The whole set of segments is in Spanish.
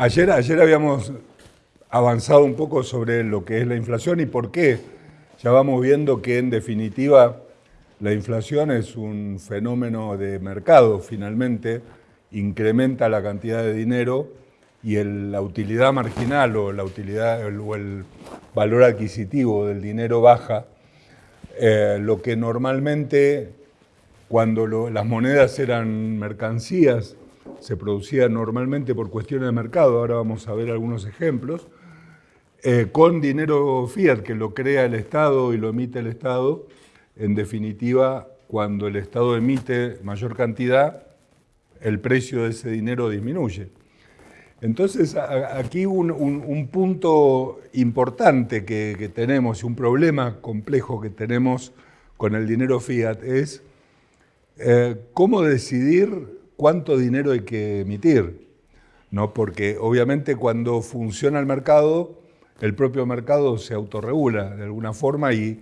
Ayer, ayer habíamos avanzado un poco sobre lo que es la inflación y por qué. Ya vamos viendo que en definitiva la inflación es un fenómeno de mercado, finalmente incrementa la cantidad de dinero y la utilidad marginal o la utilidad o el valor adquisitivo del dinero baja, eh, lo que normalmente cuando las monedas eran mercancías se producía normalmente por cuestiones de mercado, ahora vamos a ver algunos ejemplos, eh, con dinero fiat que lo crea el Estado y lo emite el Estado, en definitiva, cuando el Estado emite mayor cantidad, el precio de ese dinero disminuye. Entonces, aquí un, un, punto importante que, que tenemos un problema complejo que tenemos con el dinero fiat es eh, cómo decidir cuánto dinero hay que emitir, ¿no? porque obviamente cuando funciona el mercado, el propio mercado se autorregula de alguna forma y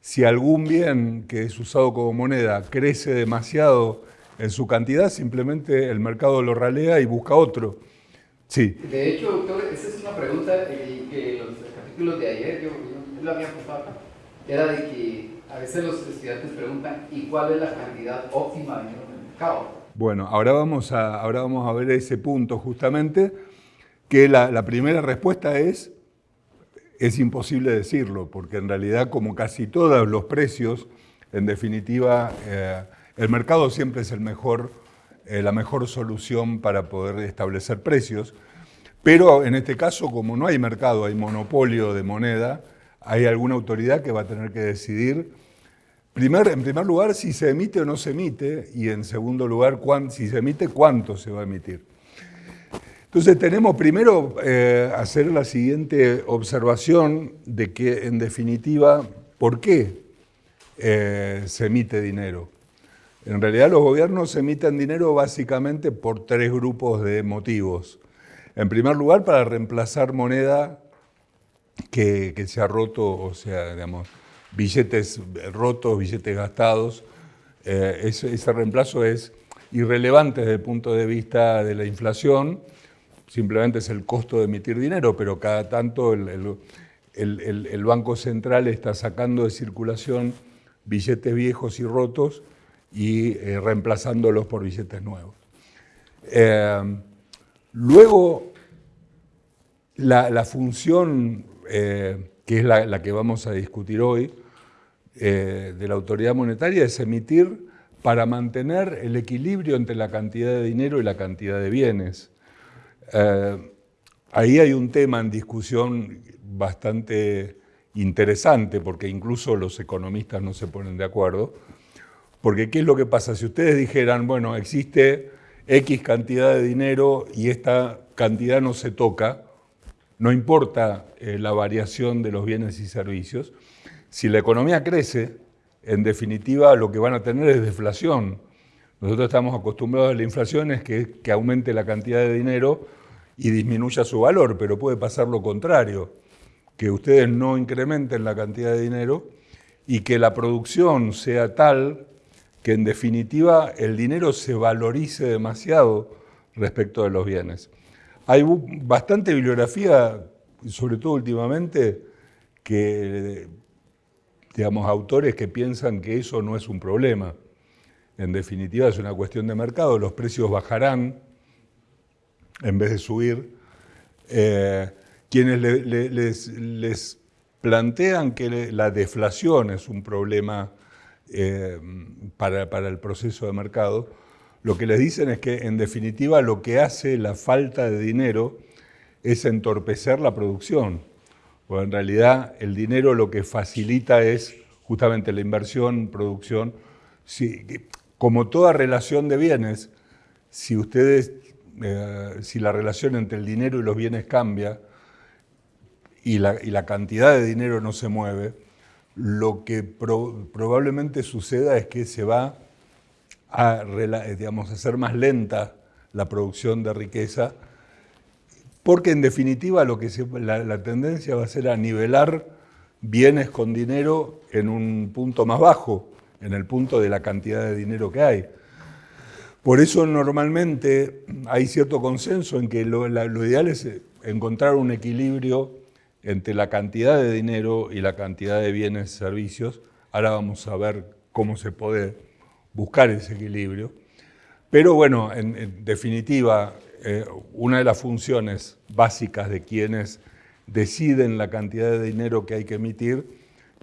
si algún bien que es usado como moneda crece demasiado en su cantidad, simplemente el mercado lo ralea y busca otro. Sí. De hecho, doctor, esa es una pregunta que los capítulos de ayer, yo, yo, la había acá, era de que a veces los estudiantes preguntan, ¿y cuál es la cantidad óptima de dinero en el mercado? Bueno, ahora vamos a, ahora vamos a ver ese punto justamente, que la, primera respuesta es, es imposible decirlo, porque en realidad como casi todos los precios, en definitiva, eh, el mercado siempre es el mejor, eh, la mejor solución para poder establecer precios, pero en este caso, como no hay mercado, hay monopolio de moneda, hay alguna autoridad que va a tener que decidir en primer lugar, si se emite o no se emite, y en segundo lugar, si se emite, cuánto se va a emitir. Entonces tenemos primero eh, hacer la siguiente observación de que, en definitiva, ¿por qué eh, se emite dinero? En realidad los gobiernos emiten dinero básicamente por tres grupos de motivos. En primer lugar, para reemplazar moneda que se ha roto, o sea, digamos, billetes rotos, billetes gastados. Eh, ese, reemplazo es irrelevante desde el punto de vista de la inflación, simplemente es el costo de emitir dinero, pero cada tanto el, Banco Central está sacando de circulación billetes viejos y rotos y eh, reemplazándolos por billetes nuevos. Eh, luego, la, función, que es la que vamos a discutir hoy, eh, de la autoridad monetaria es emitir para mantener el equilibrio entre la cantidad de dinero y la cantidad de bienes. Eh, ahí hay un tema en discusión bastante interesante, porque incluso los economistas no se ponen de acuerdo, porque ¿qué es lo que pasa? Si ustedes dijeran, bueno, existe X cantidad de dinero y esta cantidad no se toca, no importa eh, la variación de los bienes y servicios, si la economía crece, en definitiva lo que van a tener es deflación. Nosotros estamos acostumbrados a la inflación, es que, aumente la cantidad de dinero y disminuya su valor, pero puede pasar lo contrario, que ustedes no incrementen la cantidad de dinero y que la producción sea tal que en definitiva el dinero se valorice demasiado respecto de los bienes. Hay bastante bibliografía, sobre todo últimamente, que digamos, autores que piensan que eso no es un problema. En definitiva, es una cuestión de mercado, los precios bajarán en vez de subir. Eh, quienes les, plantean que la deflación es un problema eh, para, para el proceso de mercado, lo que les dicen es que, en definitiva, lo que hace la falta de dinero es entorpecer la producción. Porque en realidad el dinero lo que facilita es justamente la inversión, producción. como toda relación de bienes, si ustedes, eh, si la relación entre el dinero y los bienes cambia y la, cantidad de dinero no se mueve, lo que probablemente suceda es que se va a, hacer más lenta la producción de riqueza porque en definitiva lo que la, tendencia va a ser a nivelar bienes con dinero en un punto más bajo, en el punto de la cantidad de dinero que hay. Por eso normalmente hay cierto consenso en que lo, ideal es encontrar un equilibrio entre la cantidad de dinero y la cantidad de bienes y servicios. Ahora vamos a ver cómo se puede buscar ese equilibrio. Pero bueno, en, definitiva, eh, una de las funciones básicas de quienes deciden la cantidad de dinero que hay que emitir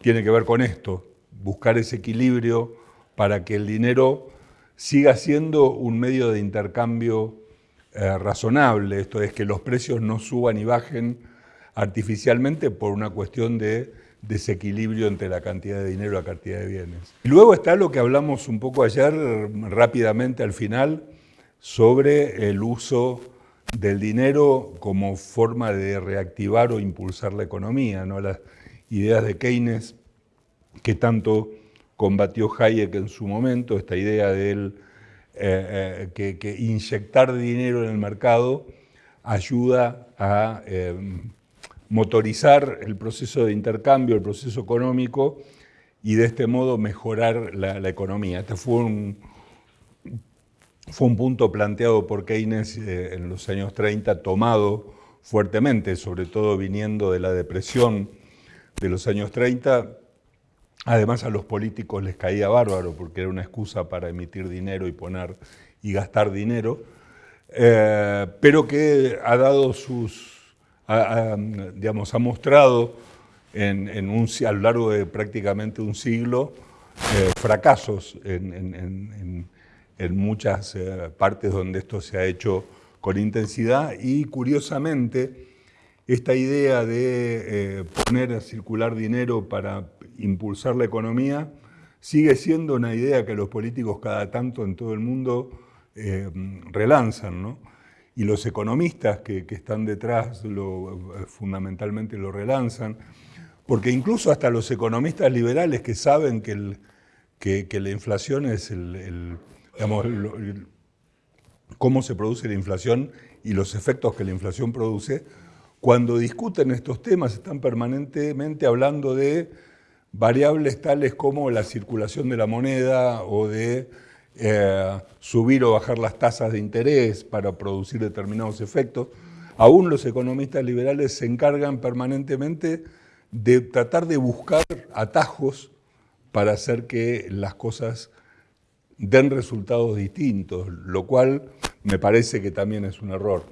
tiene que ver con esto, buscar ese equilibrio para que el dinero siga siendo un medio de intercambio eh, razonable, esto es que los precios no suban y bajen artificialmente por una cuestión de desequilibrio entre la cantidad de dinero y la cantidad de bienes. Luego está lo que hablamos un poco ayer, rápidamente al final, sobre el uso del dinero como forma de reactivar o impulsar la economía, ¿no? las ideas de Keynes que tanto combatió Hayek en su momento, esta idea de eh, eh, que, inyectar dinero en el mercado ayuda a eh, motorizar el proceso de intercambio, el proceso económico, y de este modo mejorar la, economía. Este fue un, fue un punto planteado por Keynes en los años 30, tomado fuertemente, sobre todo viniendo de la depresión de los años 30, Además a los políticos les caía bárbaro porque era una excusa para emitir dinero y poner y gastar dinero, eh, pero que ha dado sus, digamos, ha mostrado a lo largo de prácticamente un siglo eh, fracasos en, muchas eh, partes donde esto se ha hecho con intensidad y curiosamente esta idea de poner a circular dinero para impulsar la economía, sigue siendo una idea que los políticos cada tanto en todo el mundo eh, relanzan, Y los economistas que, están detrás lo, fundamentalmente lo relanzan, porque incluso hasta los economistas liberales que saben que, que, la inflación es el, digamos, cómo se produce la inflación y los efectos que la inflación produce, cuando discuten estos temas están permanentemente hablando de variables tales como la circulación de la moneda o de eh, subir o bajar las tasas de interés para producir determinados efectos. Aún los economistas liberales se encargan permanentemente de tratar de buscar atajos para hacer que las cosas den resultados distintos, lo cual me parece que también es un error.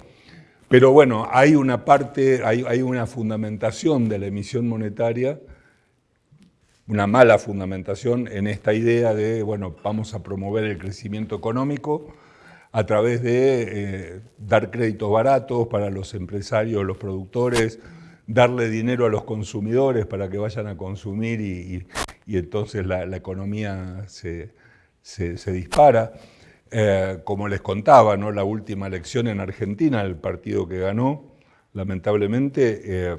Pero bueno, hay una parte, hay, una fundamentación de la emisión monetaria una mala fundamentación en esta idea de, bueno, vamos a promover el crecimiento económico a través de eh, dar créditos baratos para los empresarios, los productores, darle dinero a los consumidores para que vayan a consumir y, entonces la, economía se, dispara. Eh, como les contaba, ¿no? la última elección en Argentina, el partido que ganó, lamentablemente, eh,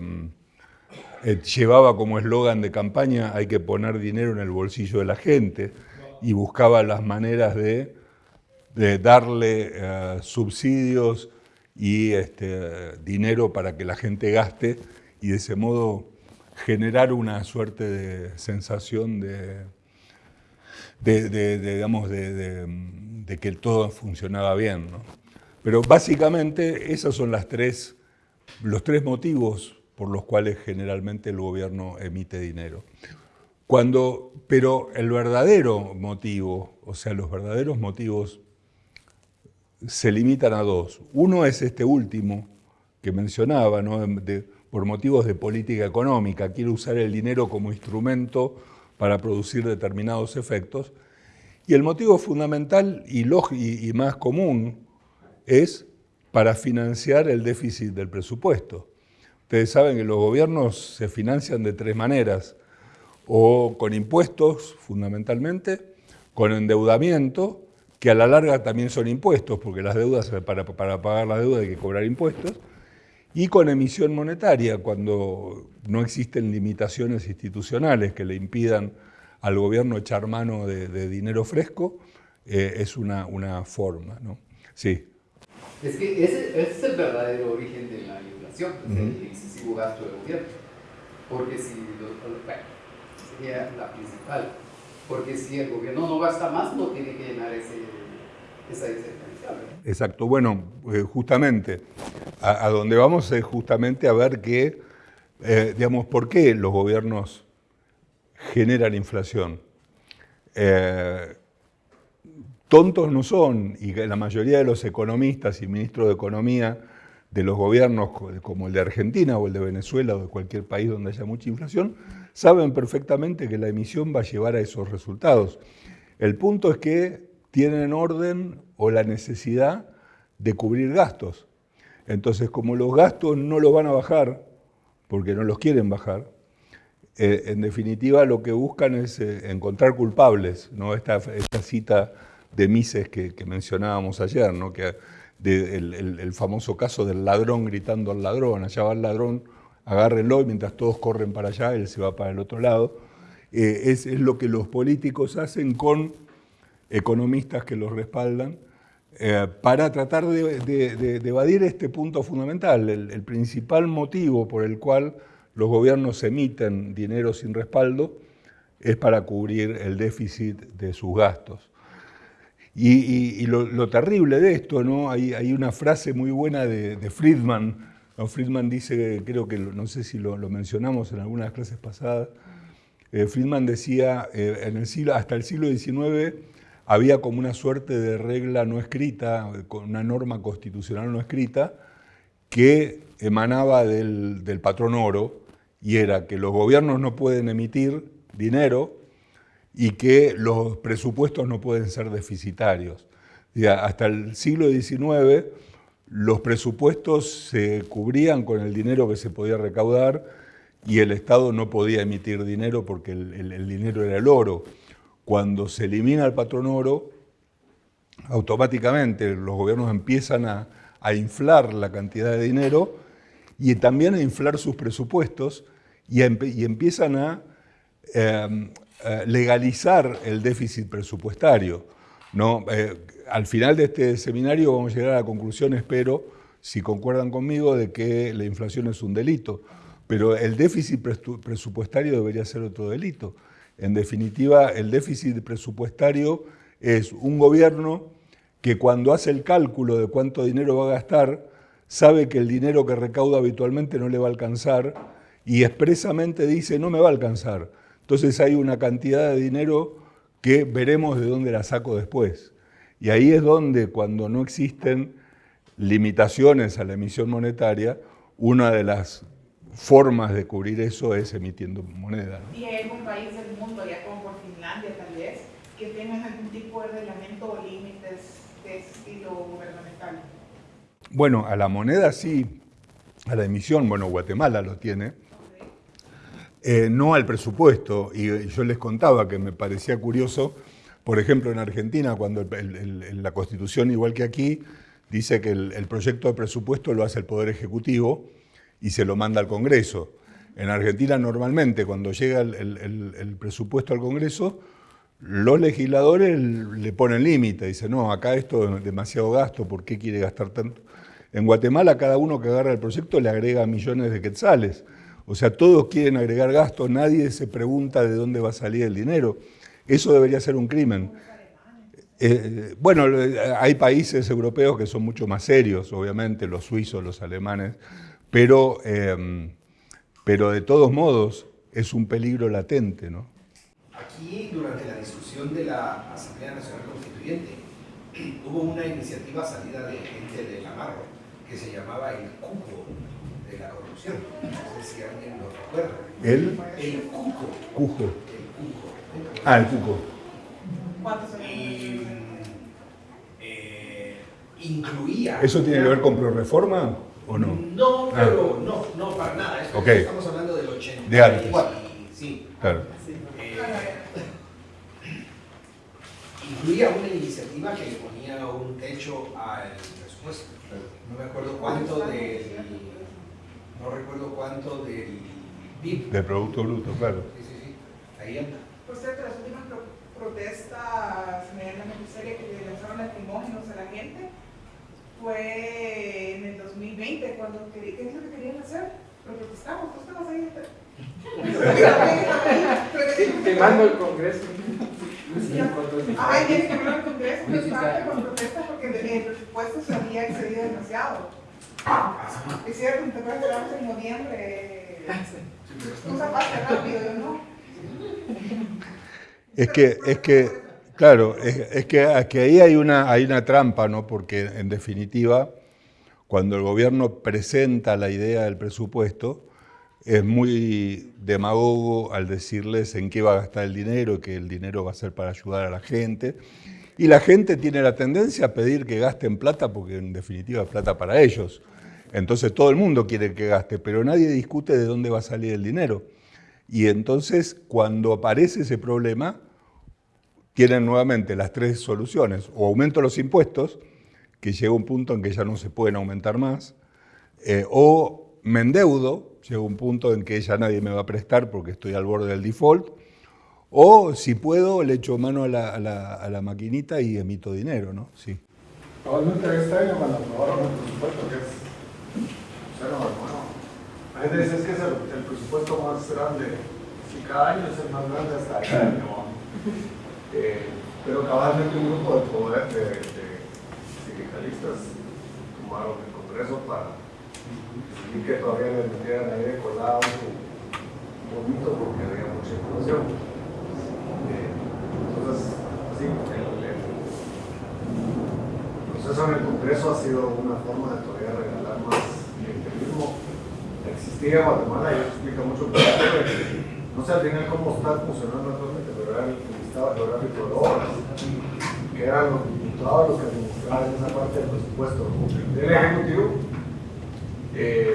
eh, llevaba como eslogan de campaña hay que poner dinero en el bolsillo de la gente y buscaba las maneras de, darle subsidios y este, dinero para que la gente gaste y de ese modo generar una suerte de sensación de, digamos, de, que todo funcionaba bien. Pero básicamente esos son las tres, los tres motivos por los cuales generalmente el gobierno emite dinero. Cuando, pero el verdadero motivo, o sea, los verdaderos motivos se limitan a dos. Uno es este último que mencionaba, por motivos de política económica, quiere usar el dinero como instrumento para producir determinados efectos. Y el motivo fundamental y, más común es para financiar el déficit del presupuesto. Ustedes saben que los gobiernos se financian de tres maneras, o con impuestos fundamentalmente, con endeudamiento, que a la larga también son impuestos, porque las deudas, para, pagar la deuda hay que cobrar impuestos, y con emisión monetaria, cuando no existen limitaciones institucionales que le impidan al gobierno echar mano de, dinero fresco, eh, es una, una forma. ¿no? Sí. Es que ese, ese es el verdadero origen de la el excesivo gasto del gobierno. Porque si, bueno, sería la principal. Porque si el gobierno no gasta más, no tiene que llenar ese, esa. Exacto, bueno, eh, justamente, a, donde vamos es justamente a ver que, eh, digamos, ¿por qué los gobiernos generan inflación? Eh, tontos no son, y la mayoría de los economistas y ministros de Economía de los gobiernos como el de Argentina o el de Venezuela o de cualquier país donde haya mucha inflación, saben perfectamente que la emisión va a llevar a esos resultados. El punto es que tienen orden o la necesidad de cubrir gastos. Entonces, como los gastos no los van a bajar, porque no los quieren bajar, eh, en definitiva lo que buscan es eh, encontrar culpables, ¿no? esta, cita de Mises que, mencionábamos ayer, ¿no? que el, famoso caso del ladrón gritando al ladrón, allá va el ladrón, agárrenlo y mientras todos corren para allá, él se va para el otro lado. Eh, es, lo que los políticos hacen con economistas que los respaldan eh, para tratar de, evadir este punto fundamental, el, principal motivo por el cual los gobiernos emiten dinero sin respaldo es para cubrir el déficit de sus gastos. Y, lo, terrible de esto, ¿no? Hay, una frase muy buena de, Friedman. Friedman dice, creo que no sé si lo, mencionamos en algunas clases pasadas, eh, Friedman decía, eh, hasta el siglo XIX había como una suerte de regla no escrita, una norma constitucional no escrita, que emanaba del, del patrón oro, y era que los gobiernos no pueden emitir dinero y que los presupuestos no pueden ser deficitarios. Hasta el siglo XIX los presupuestos se cubrían con el dinero que se podía recaudar y el Estado no podía emitir dinero porque el, dinero era el oro. Cuando se elimina el patrón oro, automáticamente los gobiernos empiezan a, inflar la cantidad de dinero y también a inflar sus presupuestos y, empiezan a, em, eh, legalizar el déficit presupuestario. Eh, al final de este seminario vamos a llegar a la conclusión, espero, si concuerdan conmigo, de que la inflación es un delito. Pero el déficit presupuestario debería ser otro delito. En definitiva, el déficit presupuestario es un gobierno que cuando hace el cálculo de cuánto dinero va a gastar, sabe que el dinero que recauda habitualmente no le va a alcanzar y expresamente dice no me va a alcanzar. Entonces hay una cantidad de dinero que veremos de dónde la saco después. Y ahí es donde, cuando no existen limitaciones a la emisión monetaria, una de las formas de cubrir eso es emitiendo moneda. ¿Y hay algún país del mundo, ya como por Finlandia tal vez, que tengan algún tipo de reglamento o límites de estilo gubernamental? Bueno, a la moneda sí, a la emisión, bueno, Guatemala lo tiene, eh, no al presupuesto. Y yo les contaba que me parecía curioso, por ejemplo, en Argentina, cuando la Constitución, igual que aquí, dice que el, proyecto de presupuesto lo hace el Poder Ejecutivo y se lo manda al Congreso. En Argentina normalmente cuando llega el, presupuesto al Congreso, los legisladores le ponen límite, dicen, no, acá esto es demasiado gasto, ¿por qué quiere gastar tanto? En Guatemala cada uno que agarra el proyecto le agrega millones de quetzales. O sea, todos quieren agregar gastos, nadie se pregunta de dónde va a salir el dinero. Eso debería ser un crimen. Eh, bueno, hay países europeos que son mucho más serios, obviamente, los suizos, los alemanes, pero, em, pero de todos modos es un peligro latente. ¿no? Aquí, durante la discusión de la Asamblea Nacional Constituyente, hubo una iniciativa salida de gente de Navarro que se llamaba el cupo de la corrupción. No sé si alguien lo recuerda. ¿El? El cuco. Cujo. El cuco. Ah, el cuco. ¿Cuántos y, eh, incluía... ¿Eso tiene que ver con pro-reforma o no? No, ah. pero no, no para nada. Estamos hablando del 80. De antes. Sí. Claro. Eh, incluía una iniciativa que le ponía un techo al presupuesto. No me acuerdo cuánto del no recuerdo cuánto del PIB. Del Producto Bruto, claro. Sí, sí, sí, ahí anda. Por cierto, las últimas protestas medianamente serias que le lanzaron lacrimógenos a la gente fue en el 2020, cuando, ¿qué es lo que querían hacer? Lo protestamos, tú estabas ahí. Quemando el Congreso. Ay, tiene que hablar el Congreso, pero parte con protesta porque el presupuesto se había excedido demasiado. Es cierto, te acuerdas que estábamos en noviembre. Cosa pasa rápido, yo no. Es que, es que, claro, es, que, ahí hay una, hay una trampa, ¿no? Porque en definitiva, cuando el gobierno presenta la idea del presupuesto, es muy demagogo al decirles en qué va a gastar el dinero, que el dinero va a ser para ayudar a la gente. Y la gente tiene la tendencia a pedir que gasten plata porque en definitiva es plata para ellos. Entonces todo el mundo quiere que gaste, pero nadie discute de dónde va a salir el dinero. Y entonces cuando aparece ese problema, tienen nuevamente las tres soluciones. O aumento los impuestos, que llega un punto en que ya no se pueden aumentar más, eh, o me endeudo, llega un punto en que ya nadie me va a prestar porque estoy al borde del default, o si puedo le echo mano a la, a la, a la maquinita y emito dinero, ¿no? Sí. Probablemente este año cuando aprobaron el presupuesto, que es cero, bueno, la gente dice es que es el, el, presupuesto más grande, si cada año es el más grande hasta el año, eh, pero cabalmente un grupo de poder de, de sindicalistas tomaron el Congreso para y que todavía les metieran de colado poquito porque había mucha inflación. Eh, entonces, así, el, proceso en el Congreso ha sido una forma de todavía regalar más clientelismo. Existía en Guatemala y eso explica mucho qué. No sé al final cómo está funcionando actualmente, pero era el listado geográfico de que eran los diputados los que administraban esa parte del presupuesto del Ejecutivo eh,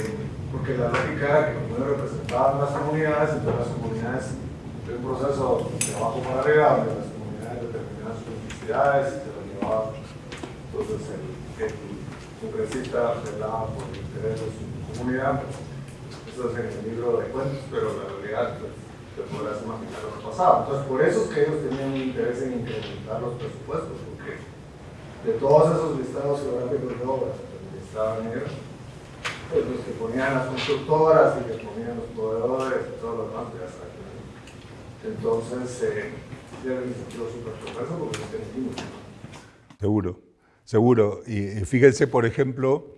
porque la lógica era que como ellos representaban las comunidades, entonces las comunidades de un proceso de abajo para arriba, donde las comunidades determinaban sus necesidades y se lo llevaban. Entonces el, el congresista velaba por el interés de su comunidad. Eso es en el libro de cuentos, pero la realidad pues, te podrás imaginar lo que pasaba. Entonces por eso es que ellos tenían un interés en incrementar los presupuestos, porque de todos esos listados geográficos de obras que estaban ellos, pues los que ponían las constructoras y que ponían los proveedores y todo lo demás, ya saben. Entonces, eh, ya súper progreso porque no tenemos. Seguro, seguro. Y fíjense, por ejemplo,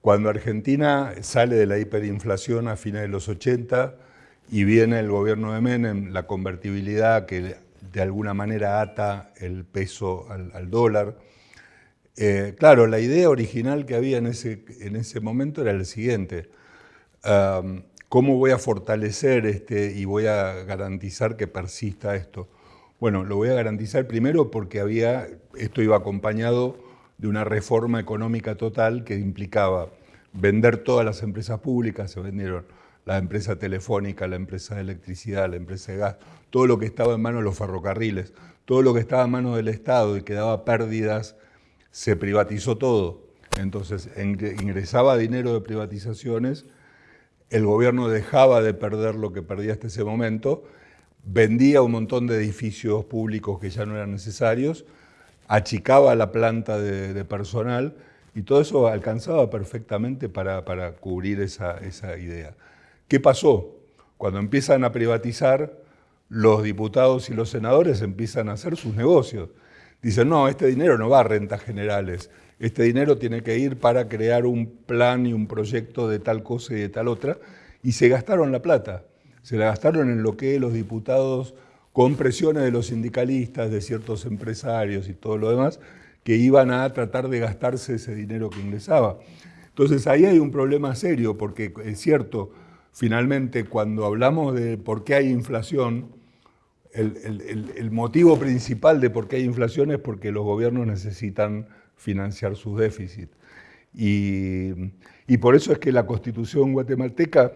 cuando Argentina sale de la hiperinflación a fines de los 80 y viene el gobierno de Menem, la convertibilidad que de alguna manera ata el peso al, dólar, eh, claro, la idea original que había en ese, en ese momento era el siguiente. ¿Cómo voy a fortalecer este y voy a garantizar que persista esto? Bueno, lo voy a garantizar primero porque había, esto iba acompañado de una reforma económica total que implicaba vender todas las empresas públicas, se vendieron la empresa telefónica, la empresa de electricidad, la empresa de gas, todo lo que estaba en manos de los ferrocarriles, todo lo que estaba en manos del Estado y que daba pérdidas se privatizó todo. Entonces ingresaba dinero de privatizaciones, el gobierno dejaba de perder lo que perdía hasta ese momento, vendía un montón de edificios públicos que ya no eran necesarios, achicaba la planta de, de personal y todo eso alcanzaba perfectamente para, para cubrir esa, esa idea. ¿Qué pasó? Cuando empiezan a privatizar, los diputados y los senadores empiezan a hacer sus negocios dicen, no, este dinero no va a rentas generales, este dinero tiene que ir para crear un plan y un proyecto de tal cosa y de tal otra, y se gastaron la plata, se la gastaron en lo que los diputados, con presiones de los sindicalistas, de ciertos empresarios y todo lo demás, que iban a tratar de gastarse ese dinero que ingresaba. Entonces ahí hay un problema serio, porque es cierto, finalmente cuando hablamos de por qué hay inflación, el, motivo principal de por qué hay inflación es porque los gobiernos necesitan financiar sus déficits. Y, por eso es que la constitución guatemalteca,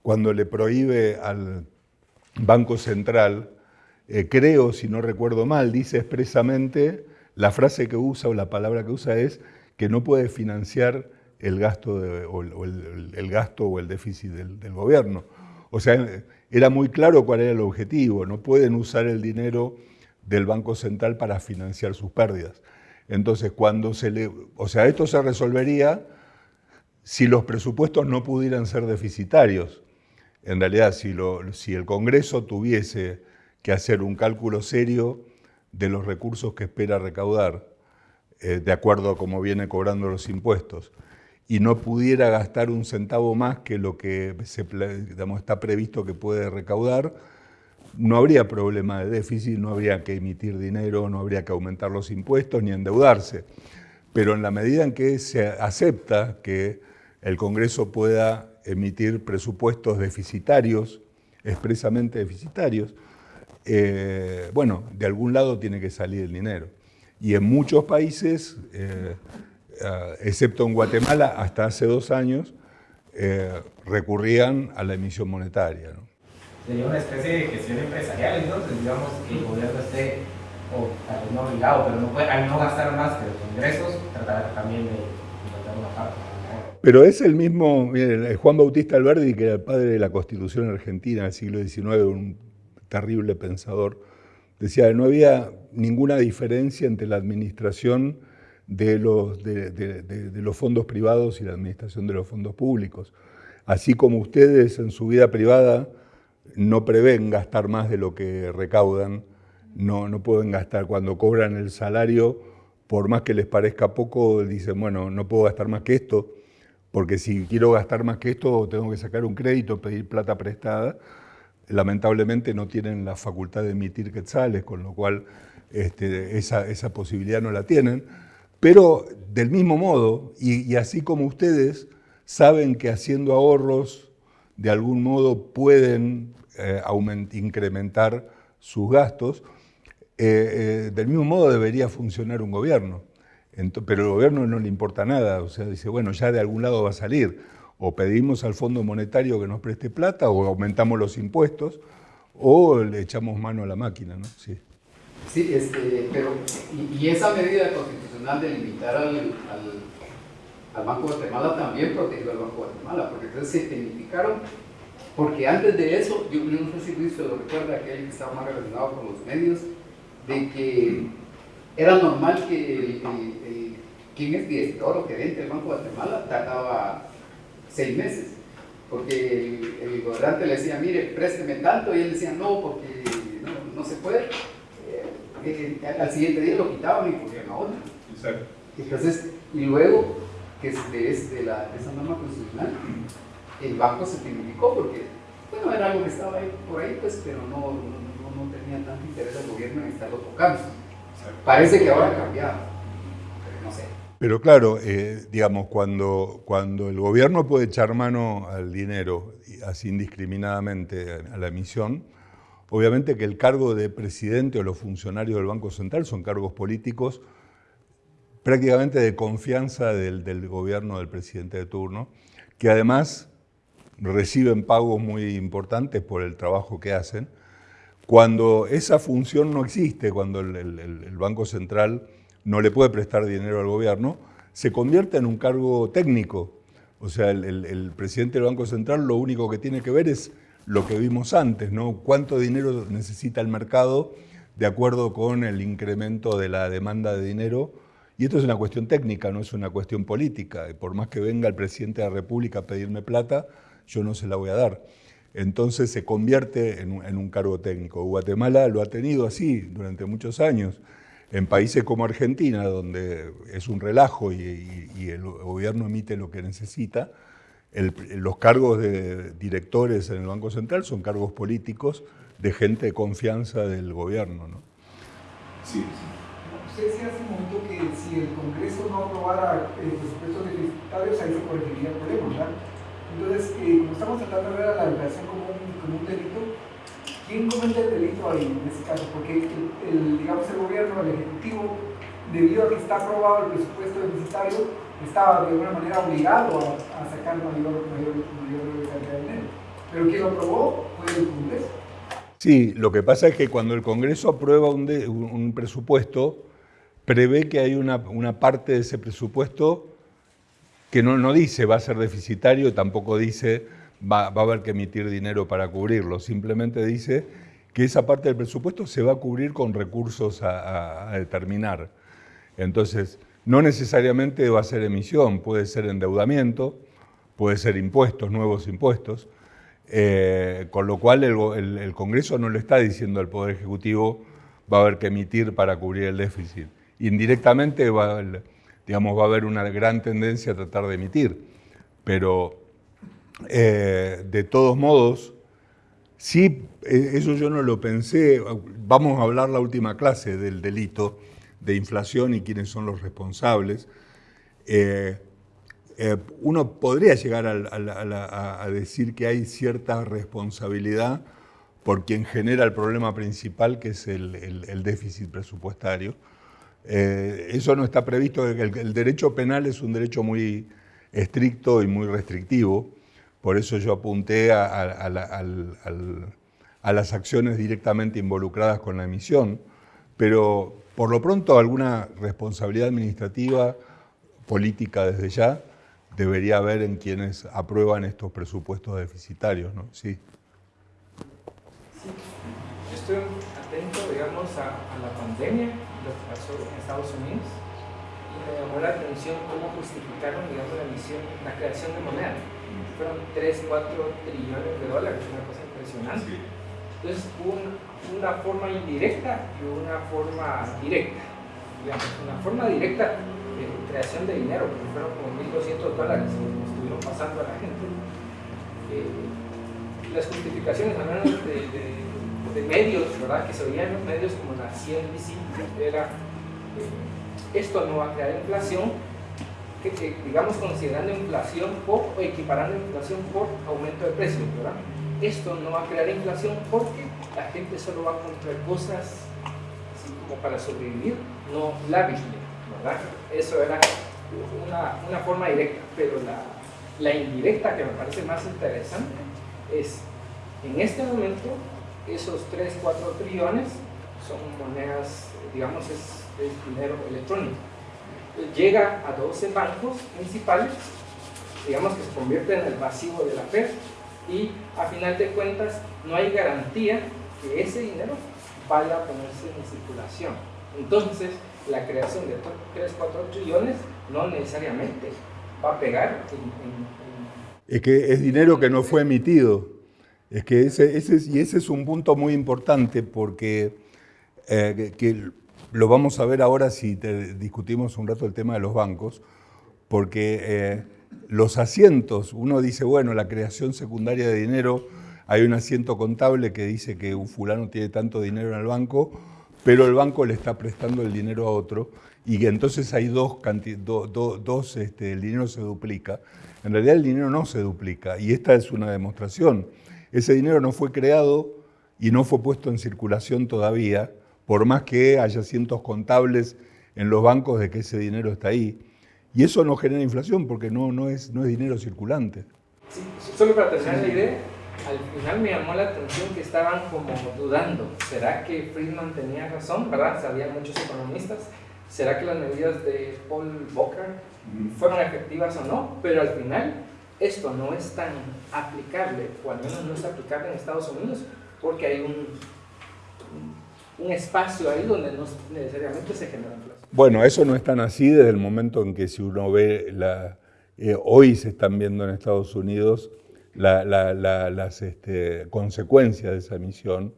cuando le prohíbe al Banco Central, eh, creo, si no recuerdo mal, dice expresamente, la frase que usa o la palabra que usa es que no puede financiar el gasto, o, el, gasto o el déficit del, gobierno. O sea, era muy claro cuál era el objetivo, no pueden usar el dinero del Banco Central para financiar sus pérdidas. Entonces, cuando se le... O sea, esto se resolvería si los presupuestos no pudieran ser deficitarios. En realidad, si, lo, si el Congreso tuviese que hacer un cálculo serio de los recursos que espera recaudar, eh, de acuerdo a cómo viene cobrando los impuestos, y no pudiera gastar un centavo más que lo que se, está previsto que puede recaudar, no habría problema de déficit, no habría que emitir dinero, no habría que aumentar los impuestos ni endeudarse. Pero en la medida en que se acepta que el Congreso pueda emitir presupuestos deficitarios, expresamente deficitarios, eh, bueno, de algún lado tiene que salir el dinero. Y en muchos países, eh, excepto en Guatemala, hasta hace dos años, recurrían a la emisión monetaria. Sería una especie de gestión empresarial, entonces, digamos, que el gobierno esté, o tal vez no obligado, pero no puede, al no gastar más que los ingresos, tratar también de encontrar una parte. Pero es el mismo, Juan Bautista Alberdi, que era el padre de la Constitución Argentina del siglo XIX, un terrible pensador, decía que no había ninguna diferencia entre la administración de los, fondos privados y la administración de los fondos públicos. Así como ustedes en su vida privada no prevén gastar más de lo que recaudan, no, no pueden gastar cuando cobran el salario, por más que les parezca poco, dicen, bueno, no puedo gastar más que esto, porque si quiero gastar más que esto tengo que sacar un crédito, pedir plata prestada, lamentablemente no tienen la facultad de emitir quetzales, con lo cual este, esa, posibilidad no la tienen. Pero del mismo modo, y, así como ustedes saben que haciendo ahorros de algún modo pueden eh, incrementar sus gastos, eh, eh, del mismo modo debería funcionar un gobierno. pero el gobierno no le importa nada, o sea, dice, bueno, ya de algún lado va a salir o pedimos al Fondo Monetario que nos preste plata, o aumentamos los impuestos, o le echamos mano a la máquina, ¿no? Sí, sí este, pero, y, esa medida constitucional de limitar al, Banco de Guatemala también protegió al Banco de Guatemala, porque entonces se tecnificaron, porque antes de eso, yo, no sé si Luis lo recuerda, aquel que estaba más relacionado con los medios, de que era normal que el, quien es director o gerente del Banco de Guatemala trataba seis meses, porque el, gobernante le decía, mire, présteme tanto, y él decía, no, porque no, se puede. Eh, al siguiente día lo quitaban y ponían a otro. Exacto. Entonces, y luego, que es de, la, esa norma constitucional, el banco se significó porque, bueno, era algo que estaba ahí, por ahí, pues, pero no, no, tenía tanto interés el gobierno en estarlo tocando. Parece que ahora ha cambiado, pero no sé. Pero claro, eh, digamos, cuando, cuando el gobierno puede echar mano al dinero, así indiscriminadamente a la emisión, obviamente que el cargo de presidente o los funcionarios del Banco Central son cargos políticos prácticamente de confianza del, gobierno del presidente de turno, que además reciben pagos muy importantes por el trabajo que hacen. Cuando esa función no existe, cuando el Banco Central no le puede prestar dinero al gobierno, se convierte en un cargo técnico. O sea, el, presidente del Banco Central lo único que tiene que ver es lo que vimos antes, ¿no? Cuánto dinero necesita el mercado de acuerdo con el incremento de la demanda de dinero. Y esto es una cuestión técnica, no es una cuestión política. Por más que venga el presidente de la República a pedirme plata, yo no se la voy a dar. Entonces se convierte en en un cargo técnico. Guatemala lo ha tenido así durante muchos años. En países como Argentina, donde es un relajo y, el gobierno emite lo que necesita, los cargos de directores en el Banco Central son cargos políticos de gente de confianza del gobierno. ¿no? Sí, Usted decía hace un momento que si el Congreso no aprobara el presupuesto deficitarios, ahí se corregiría el problema, ¿verdad? Entonces, eh, como estamos tratando de ver a la educación como un, como un delito, ¿Quién comete el delito ahí en ese caso? Porque el, digamos, el gobierno, el ejecutivo, debido a que está aprobado el presupuesto deficitario, estaba de alguna manera obligado a, sacar mayor, mayor, mayor cantidad de dinero. Pero quien lo aprobó fue el Congreso. Sí, lo que pasa es que cuando el Congreso aprueba un, un presupuesto, prevé que hay una, una, parte de ese presupuesto que no, no dice va a ser deficitario, tampoco dice va, a haber que emitir dinero para cubrirlo. Simplemente dice que esa parte del presupuesto se va a cubrir con recursos a, determinar. Entonces, no necesariamente va a ser emisión, puede ser endeudamiento, puede ser impuestos, nuevos impuestos. Eh, con lo cual el, Congreso no le está diciendo al Poder Ejecutivo va a haber que emitir para cubrir el déficit. Indirectamente va, digamos, va a haber una gran tendencia a tratar de emitir, pero eh, de todos modos, sí, eh, eso yo no lo pensé, vamos a hablar la última clase del delito de inflación y quiénes son los responsables. Eh, uno podría llegar a, decir que hay cierta responsabilidad por quien genera el problema principal, que es el, déficit presupuestario. Eh, eso no está previsto, el, el, derecho penal es un derecho muy estricto y muy restrictivo, por eso yo apunté a, las acciones directamente involucradas con la emisión, pero por lo pronto alguna responsabilidad administrativa, política desde ya, debería haber en quienes aprueban estos presupuestos deficitarios, ¿no? Sí. sí. Estoy atento, digamos, a, la pandemia, lo que pasó en Estados Unidos, y me llamó la atención cómo justificaron, digamos, la emisión, la creación de moneda. Fueron 3, 4 trillones de dólares, una cosa impresionante. Entonces hubo una, forma indirecta y una forma directa. Digamos, una forma directa creación de dinero, porque fueron como 1.200 dólares que estuvieron pasando a la gente. Eh, las justificaciones, al menos de, medios, ¿verdad? que se oían los medios como la CNBC, era eh, esto no va a crear inflación, que, digamos considerando inflación por, o equiparando inflación por aumento de precios, ¿verdad? Esto no va a crear inflación porque la gente solo va a comprar cosas así como para sobrevivir, no lavishly. Eso era una, forma directa, pero la, indirecta que me parece más interesante es, en este momento, esos 3, 4 trillones son monedas, digamos, es, dinero electrónico. Llega a 12 bancos principales, digamos que se convierte en el pasivo de la FED, y a final de cuentas no hay garantía que ese dinero vaya a ponerse en circulación. Entonces, la creación de 3, 4 trillones no necesariamente va a pegar Es que es dinero que no fue emitido. Es que ese, ese, y ese es un punto muy importante porque eh, que, lo vamos a ver ahora si discutimos un rato el tema de los bancos, porque eh, los asientos, uno dice, bueno, la creación secundaria de dinero, hay un asiento contable que dice que un fulano tiene tanto dinero en el banco, pero el banco le está prestando el dinero a otro y entonces hay dos, dos este, el dinero se duplica. En realidad el dinero no se duplica y esta es una demostración. Ese dinero no fue creado y no fue puesto en circulación todavía, por más que haya cientos contables en los bancos de que ese dinero está ahí. Y eso no genera inflación porque no, no, es, no es dinero circulante. Sí, solo para terminar la idea, al final me llamó la atención que estaban como dudando. ¿Será que Friedman tenía razón? ¿Verdad? Sabían muchos economistas. ¿Será que las medidas de Paul Volcker fueron efectivas o no? Pero al final esto no es tan aplicable, o al menos no es aplicable en Estados Unidos, porque hay un, un espacio ahí donde no necesariamente se genera. Bueno, eso no es tan así desde el momento en que si uno ve, la, eh, hoy se están viendo en Estados Unidos las este, consecuencias de esa emisión,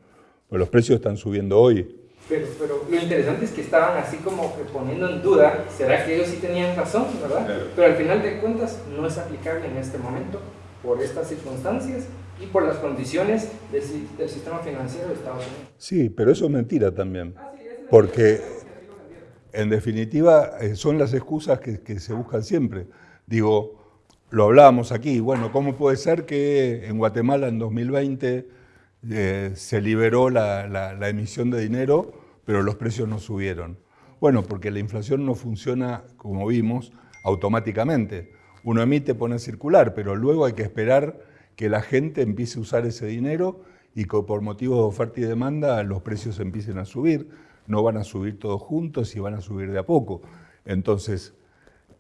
pues los precios están subiendo hoy. Pero, pero, lo interesante es que estaban así como poniendo en duda, ¿será que ellos sí tenían razón, verdad? Pero al final de cuentas no es aplicable en este momento por estas circunstancias y por las condiciones del, sistema financiero de Estados Unidos. Sí, pero eso es mentira también, ah, porque en definitiva eh, son las excusas que, se buscan siempre. Digo, lo hablábamos aquí, bueno, ¿cómo puede ser que en Guatemala en 2020 eh, se liberó la, emisión de dinero, pero los precios no subieron? Bueno, porque la inflación no funciona, como vimos, automáticamente. Uno emite, pone a circular, pero luego hay que esperar que la gente empiece a usar ese dinero y que por motivos de oferta y demanda los precios empiecen a subir. No van a subir todos juntos y van a subir de a poco. Entonces,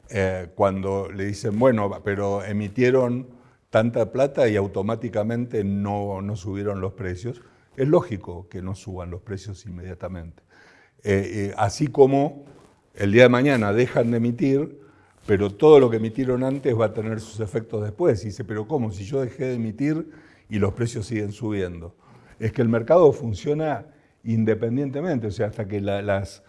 eh, cuando le dicen, bueno, pero emitieron tanta plata y automáticamente no, no, subieron los precios, es lógico que no suban los precios inmediatamente. Eh, eh, así como el día de mañana dejan de emitir, pero todo lo que emitieron antes va a tener sus efectos después. Y dice, pero ¿cómo? Si yo dejé de emitir y los precios siguen subiendo. Es que el mercado funciona independientemente, o sea, hasta que las,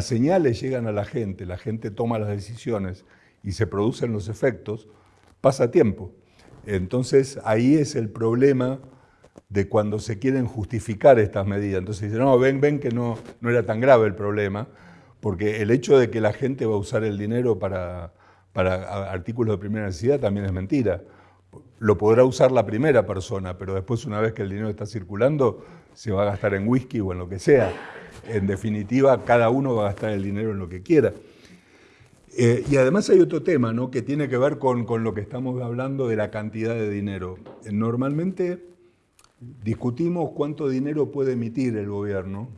señales llegan a la gente, la gente toma las decisiones y se producen los efectos, pasa tiempo. Entonces ahí es el problema de cuando se quieren justificar estas medidas. Entonces dicen, no, ven, ven que no, no era tan grave el problema, porque el hecho de que la gente va a usar el dinero para, para artículos de primera necesidad también es mentira. Lo podrá usar la primera persona, pero después una vez que el dinero está circulando, se va a gastar en whisky o en lo que sea. En definitiva, cada uno va a gastar el dinero en lo que quiera. Eh, y además hay otro tema ¿no? que tiene que ver con, con, lo que estamos hablando de la cantidad de dinero. Normalmente discutimos cuánto dinero puede emitir el gobierno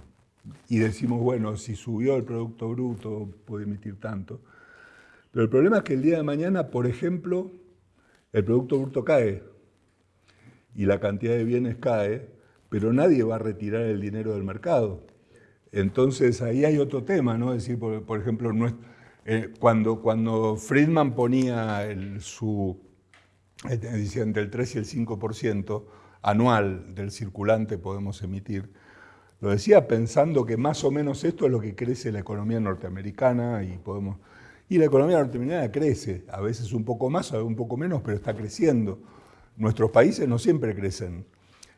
y decimos, bueno, si subió el Producto Bruto puede emitir tanto. Pero el problema es que el día de mañana, por ejemplo, el Producto Bruto cae y la cantidad de bienes cae, pero nadie va a retirar el dinero del mercado. Entonces ahí hay otro tema, ¿no? Es decir, por, ejemplo, eh, cuando, cuando Friedman ponía el, su, eh, decían del 3 y el 5% anual del circulante podemos emitir, lo decía pensando que más o menos esto es lo que crece la economía norteamericana y podemos... Y la economía norteamericana crece, a veces un poco más, a veces un poco menos, pero está creciendo. Nuestros países no siempre crecen,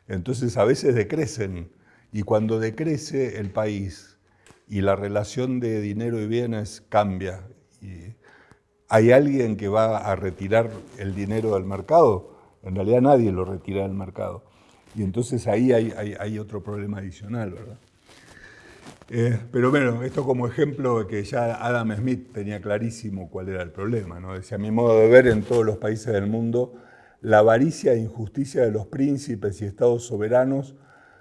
entonces a veces decrecen. Y cuando decrece el país y la relación de dinero y bienes cambia, y hay alguien que va a retirar el dinero del mercado, en realidad nadie lo retira del mercado. Y entonces ahí hay, otro problema adicional, ¿verdad? Eh, pero bueno, esto como ejemplo que ya Adam Smith tenía clarísimo cuál era el problema. ¿no? Decía, a mi modo de ver, en todos los países del mundo, la avaricia e injusticia de los príncipes y estados soberanos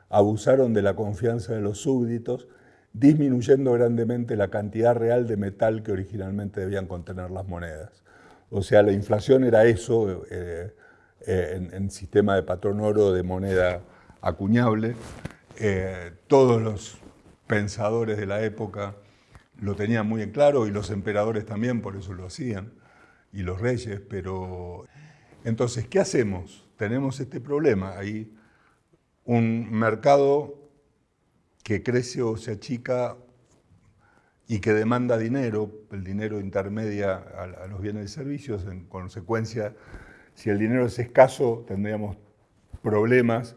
abusaron de la confianza de los súbditos, disminuyendo grandemente la cantidad real de metal que originalmente debían contener las monedas. O sea, la inflación era eso eh, eh, en, sistema de patrón oro de moneda acuñable. todos los pensadores de la época lo tenían muy en claro y los emperadores también, por eso lo hacían, y los reyes, pero... Entonces, ¿qué hacemos? Tenemos este problema, hay un mercado que crece o se achica y que demanda dinero, el dinero intermedia a, los bienes y servicios, en consecuencia, si el dinero es escaso, tendríamos problemas,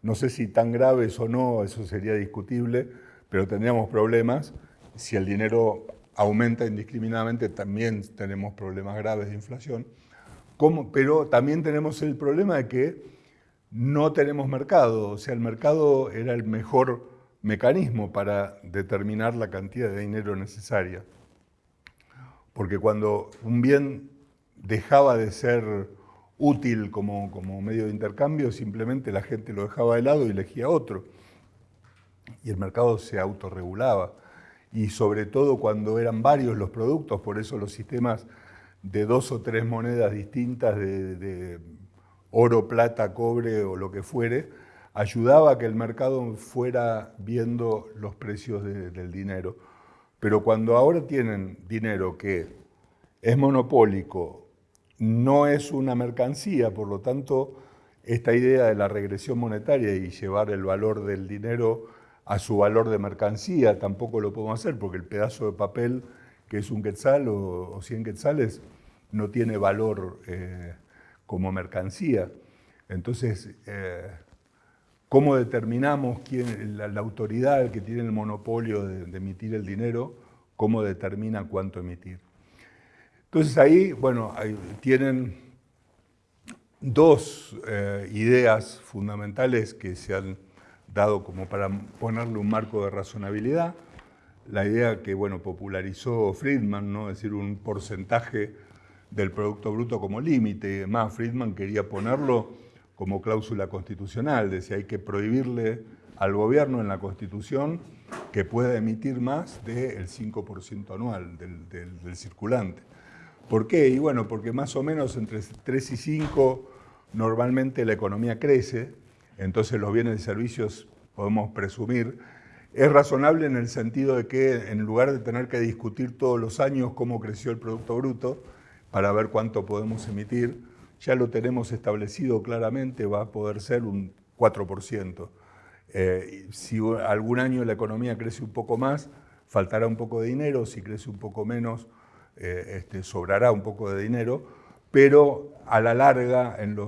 no sé si tan graves o no, eso sería discutible, pero tendríamos problemas. Si el dinero aumenta indiscriminadamente, también tenemos problemas graves de inflación. Pero también tenemos el problema de que no tenemos mercado, o sea, el mercado era el mejor mecanismo para determinar la cantidad de dinero necesaria. Porque cuando un bien dejaba de ser útil como, como medio de intercambio, simplemente la gente lo dejaba de lado y elegía otro y el mercado se autorregulaba. Y sobre todo cuando eran varios los productos, por eso los sistemas de dos o tres monedas distintas de, oro, plata, cobre o lo que fuere, ayudaba a que el mercado fuera viendo los precios del dinero. Pero cuando ahora tienen dinero que es monopólico, no es una mercancía, por lo tanto, esta idea de la regresión monetaria y llevar el valor del dinero a su valor de mercancía, tampoco lo podemos hacer porque el pedazo de papel que es un quetzal o, 100 quetzales no tiene valor eh, como mercancía. Entonces, eh, ¿cómo determinamos quién, la, autoridad que tiene el monopolio de, emitir el dinero, cómo determina cuánto emitir? Entonces ahí, bueno, tienen dos eh, ideas fundamentales que se han dado como para ponerle un marco de razonabilidad. La idea que bueno, popularizó Friedman, ¿no? es decir, un porcentaje del Producto Bruto como límite. Más, Friedman quería ponerlo como cláusula constitucional, decía hay que prohibirle al gobierno en la Constitución que pueda emitir más del 5% anual del, circulante. ¿Por qué? Y bueno, porque más o menos entre 3 y 5 normalmente la economía crece, entonces los bienes y servicios podemos presumir, es razonable en el sentido de que en lugar de tener que discutir todos los años cómo creció el Producto Bruto, para ver cuánto podemos emitir, ya lo tenemos establecido claramente, va a poder ser un 4%. Eh, si algún año la economía crece un poco más, faltará un poco de dinero, si crece un poco menos, eh, este, sobrará un poco de dinero, pero a la larga, en,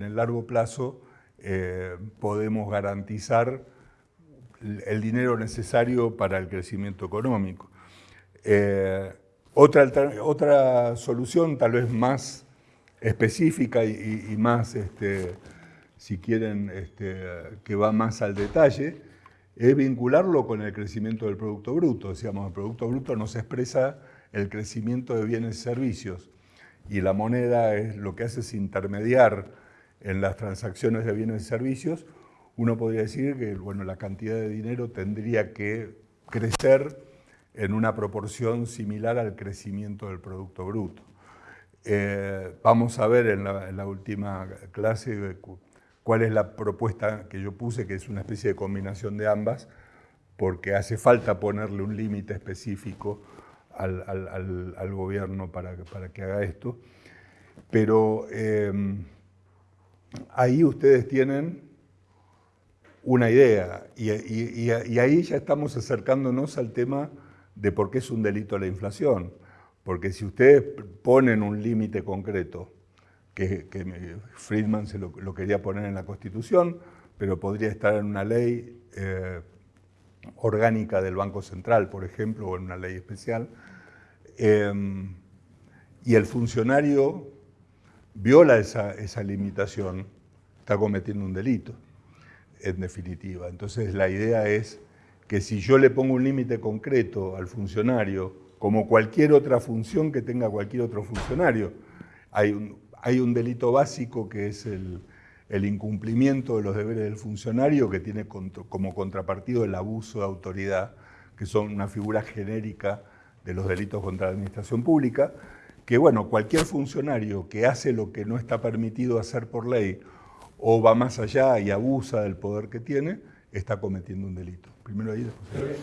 el largo plazo, eh, podemos garantizar el dinero necesario para el crecimiento económico. Otra, otra solución, tal vez más específica y, más, este, si quieren, este, que va más al detalle, es vincularlo con el crecimiento del Producto Bruto. Decíamos, el Producto Bruto nos expresa el crecimiento de bienes y servicios y la moneda es lo que hace es intermediar en las transacciones de bienes y servicios. Uno podría decir que bueno, la cantidad de dinero tendría que crecer en una proporción similar al crecimiento del Producto Bruto. Eh, vamos a ver en la, última clase cuál es la propuesta que yo puse, que es una especie de combinación de ambas, porque hace falta ponerle un límite específico al, gobierno para, para, que haga esto. Pero eh, ahí ustedes tienen una idea y ahí ya estamos acercándonos al tema de por qué es un delito la inflación. Porque si ustedes ponen un límite concreto, que, Friedman se lo, quería poner en la Constitución, pero podría estar en una ley eh, orgánica del Banco Central, por ejemplo, o en una ley especial, em, y el funcionario viola esa, esa limitación, está cometiendo un delito, en definitiva. Entonces la idea es que si yo le pongo un límite concreto al funcionario como cualquier otra función que tenga cualquier otro funcionario. Hay un, delito básico que es el, incumplimiento de los deberes del funcionario que tiene como contrapartido el abuso de autoridad, que son una figura genérica de los delitos contra la administración pública, que bueno, cualquier funcionario que hace lo que no está permitido hacer por ley o va más allá y abusa del poder que tiene, está cometiendo un delito. Primero ahí,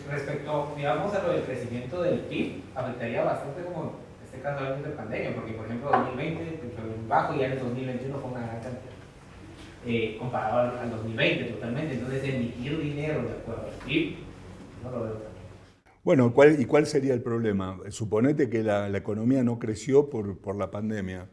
Respecto, digamos, a lo del crecimiento del PIB, afectaría bastante como este caso de pandemia, porque por ejemplo 2020 fue bajo y ya en el 2021 fue una gran cantidad. Eh, comparado al, 2020 totalmente, entonces emitir dinero de acuerdo al PIB, no lo veo bueno, ¿cuál, ¿y cuál sería el problema? Suponete que la, la economía no creció por, por la pandemia.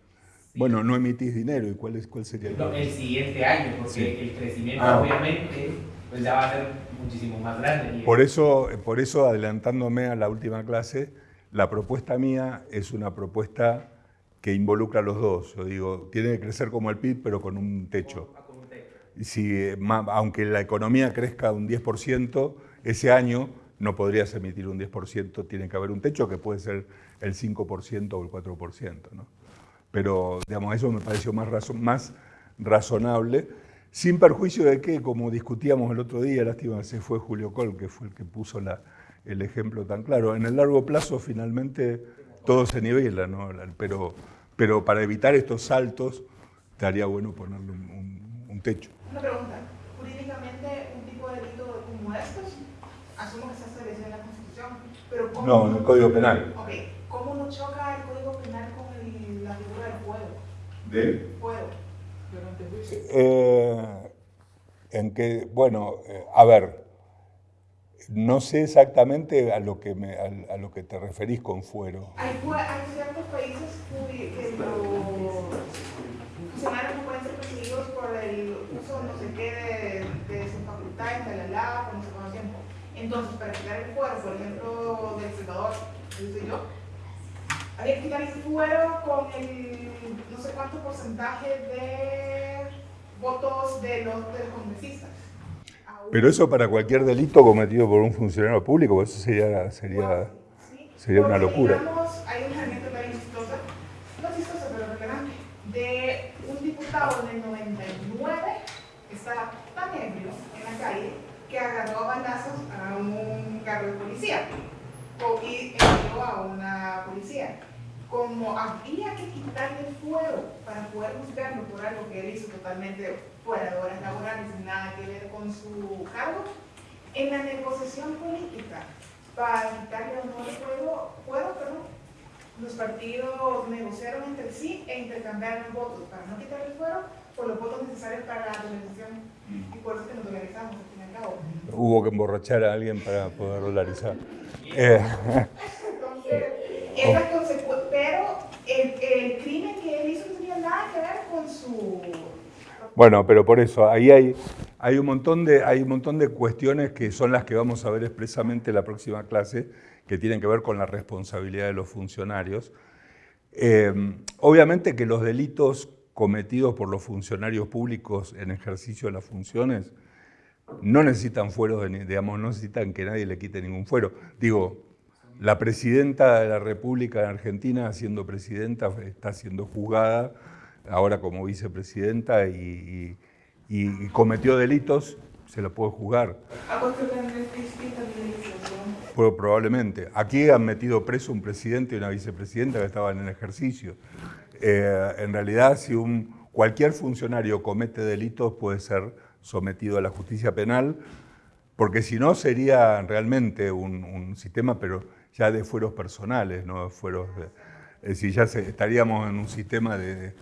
Bueno, no emitís dinero, ¿y cuál, es, cuál sería el problema? El siguiente año, porque el crecimiento ah. obviamente pues ya va a ser muchísimo más grande. Por eso, por eso, adelantándome a la última clase, la propuesta mía es una propuesta que involucra a los dos. Yo digo, tiene que crecer como el PIB, pero con un techo. Si, aunque la economía crezca un 10%, ese año no podrías emitir un 10%, tiene que haber un techo que puede ser el 5% o el 4%. ¿no? Pero, digamos, eso me pareció más, más razonable. Sin perjuicio de que, como discutíamos el otro día, lástima se fue Julio Col, que fue el que puso el ejemplo tan claro. En el largo plazo, finalmente, todo se nivela, ¿no? pero, pero para evitar estos saltos, estaría bueno ponerle un, techo. Una pregunta. Jurídicamente, un tipo de delito como estos, asumo que se establecido en la Constitución, pero ¿cómo No, en el Código Penal. Ok. ¿Cómo no choca el Código Penal con la figura del fuego? ¿De? Fuego. Eh, en que, bueno, eh, a ver, no sé exactamente a lo que, me, a, lo que te referís con fuero. Hay, ciertos países que los funcionarios no pueden ser perseguidos por el uso no sé qué de, de sus facultades, de la lava, como se conoce tiempo. Entonces, para quitar el fuero, por ejemplo, del senador, soy yo, había que quitar el fuero con el no sé cuánto porcentaje de votos de los, congresistas. Pero eso para cualquier delito cometido por un funcionario público, eso sería, sería, sería una locura. Digamos, hay una anécdota bien chistosa, no chistosa, pero relevante, de un diputado en el 99 que estaba tan ebrio en la calle que agarró a balazos a un carro de policía y envió a una policía como había que quitarle el fuero para poder buscarlo por algo que él hizo totalmente fuera de horas laborales, sin nada que ver con su cargo, en la negociación política para quitarle el fuero, fuero perdón, los partidos negociaron entre sí e intercambiaron votos para no quitar el fuero por los votos necesarios para la dolarización. Y por eso que nos dolarizamos, al fin y al cabo. Hubo que emborrachar a alguien para poder dolarizar. Eh. Entonces, esa pero el, el, crimen que él hizo no tenía nada que ver con su... Bueno, pero por eso, ahí hay, hay, un montón de, hay un montón de cuestiones que son las que vamos a ver expresamente en la próxima clase, que tienen que ver con la responsabilidad de los funcionarios. Eh, obviamente que los delitos cometidos por los funcionarios públicos en ejercicio de las funciones no necesitan fueros, digamos, no necesitan que nadie le quite ningún fuero. Digo, la presidenta de la República de Argentina, siendo presidenta, está siendo juzgada ahora como vicepresidenta y, cometió delitos, se la puede juzgar. probablemente. Aquí han metido preso un presidente y una vicepresidenta que estaban en ejercicio. Eh, en realidad, si un, cualquier funcionario comete delitos, puede ser sometido a la justicia penal, porque si no sería realmente un, sistema, pero ya de fueros personales, no fueros... es decir, ya estaríamos en un sistema de,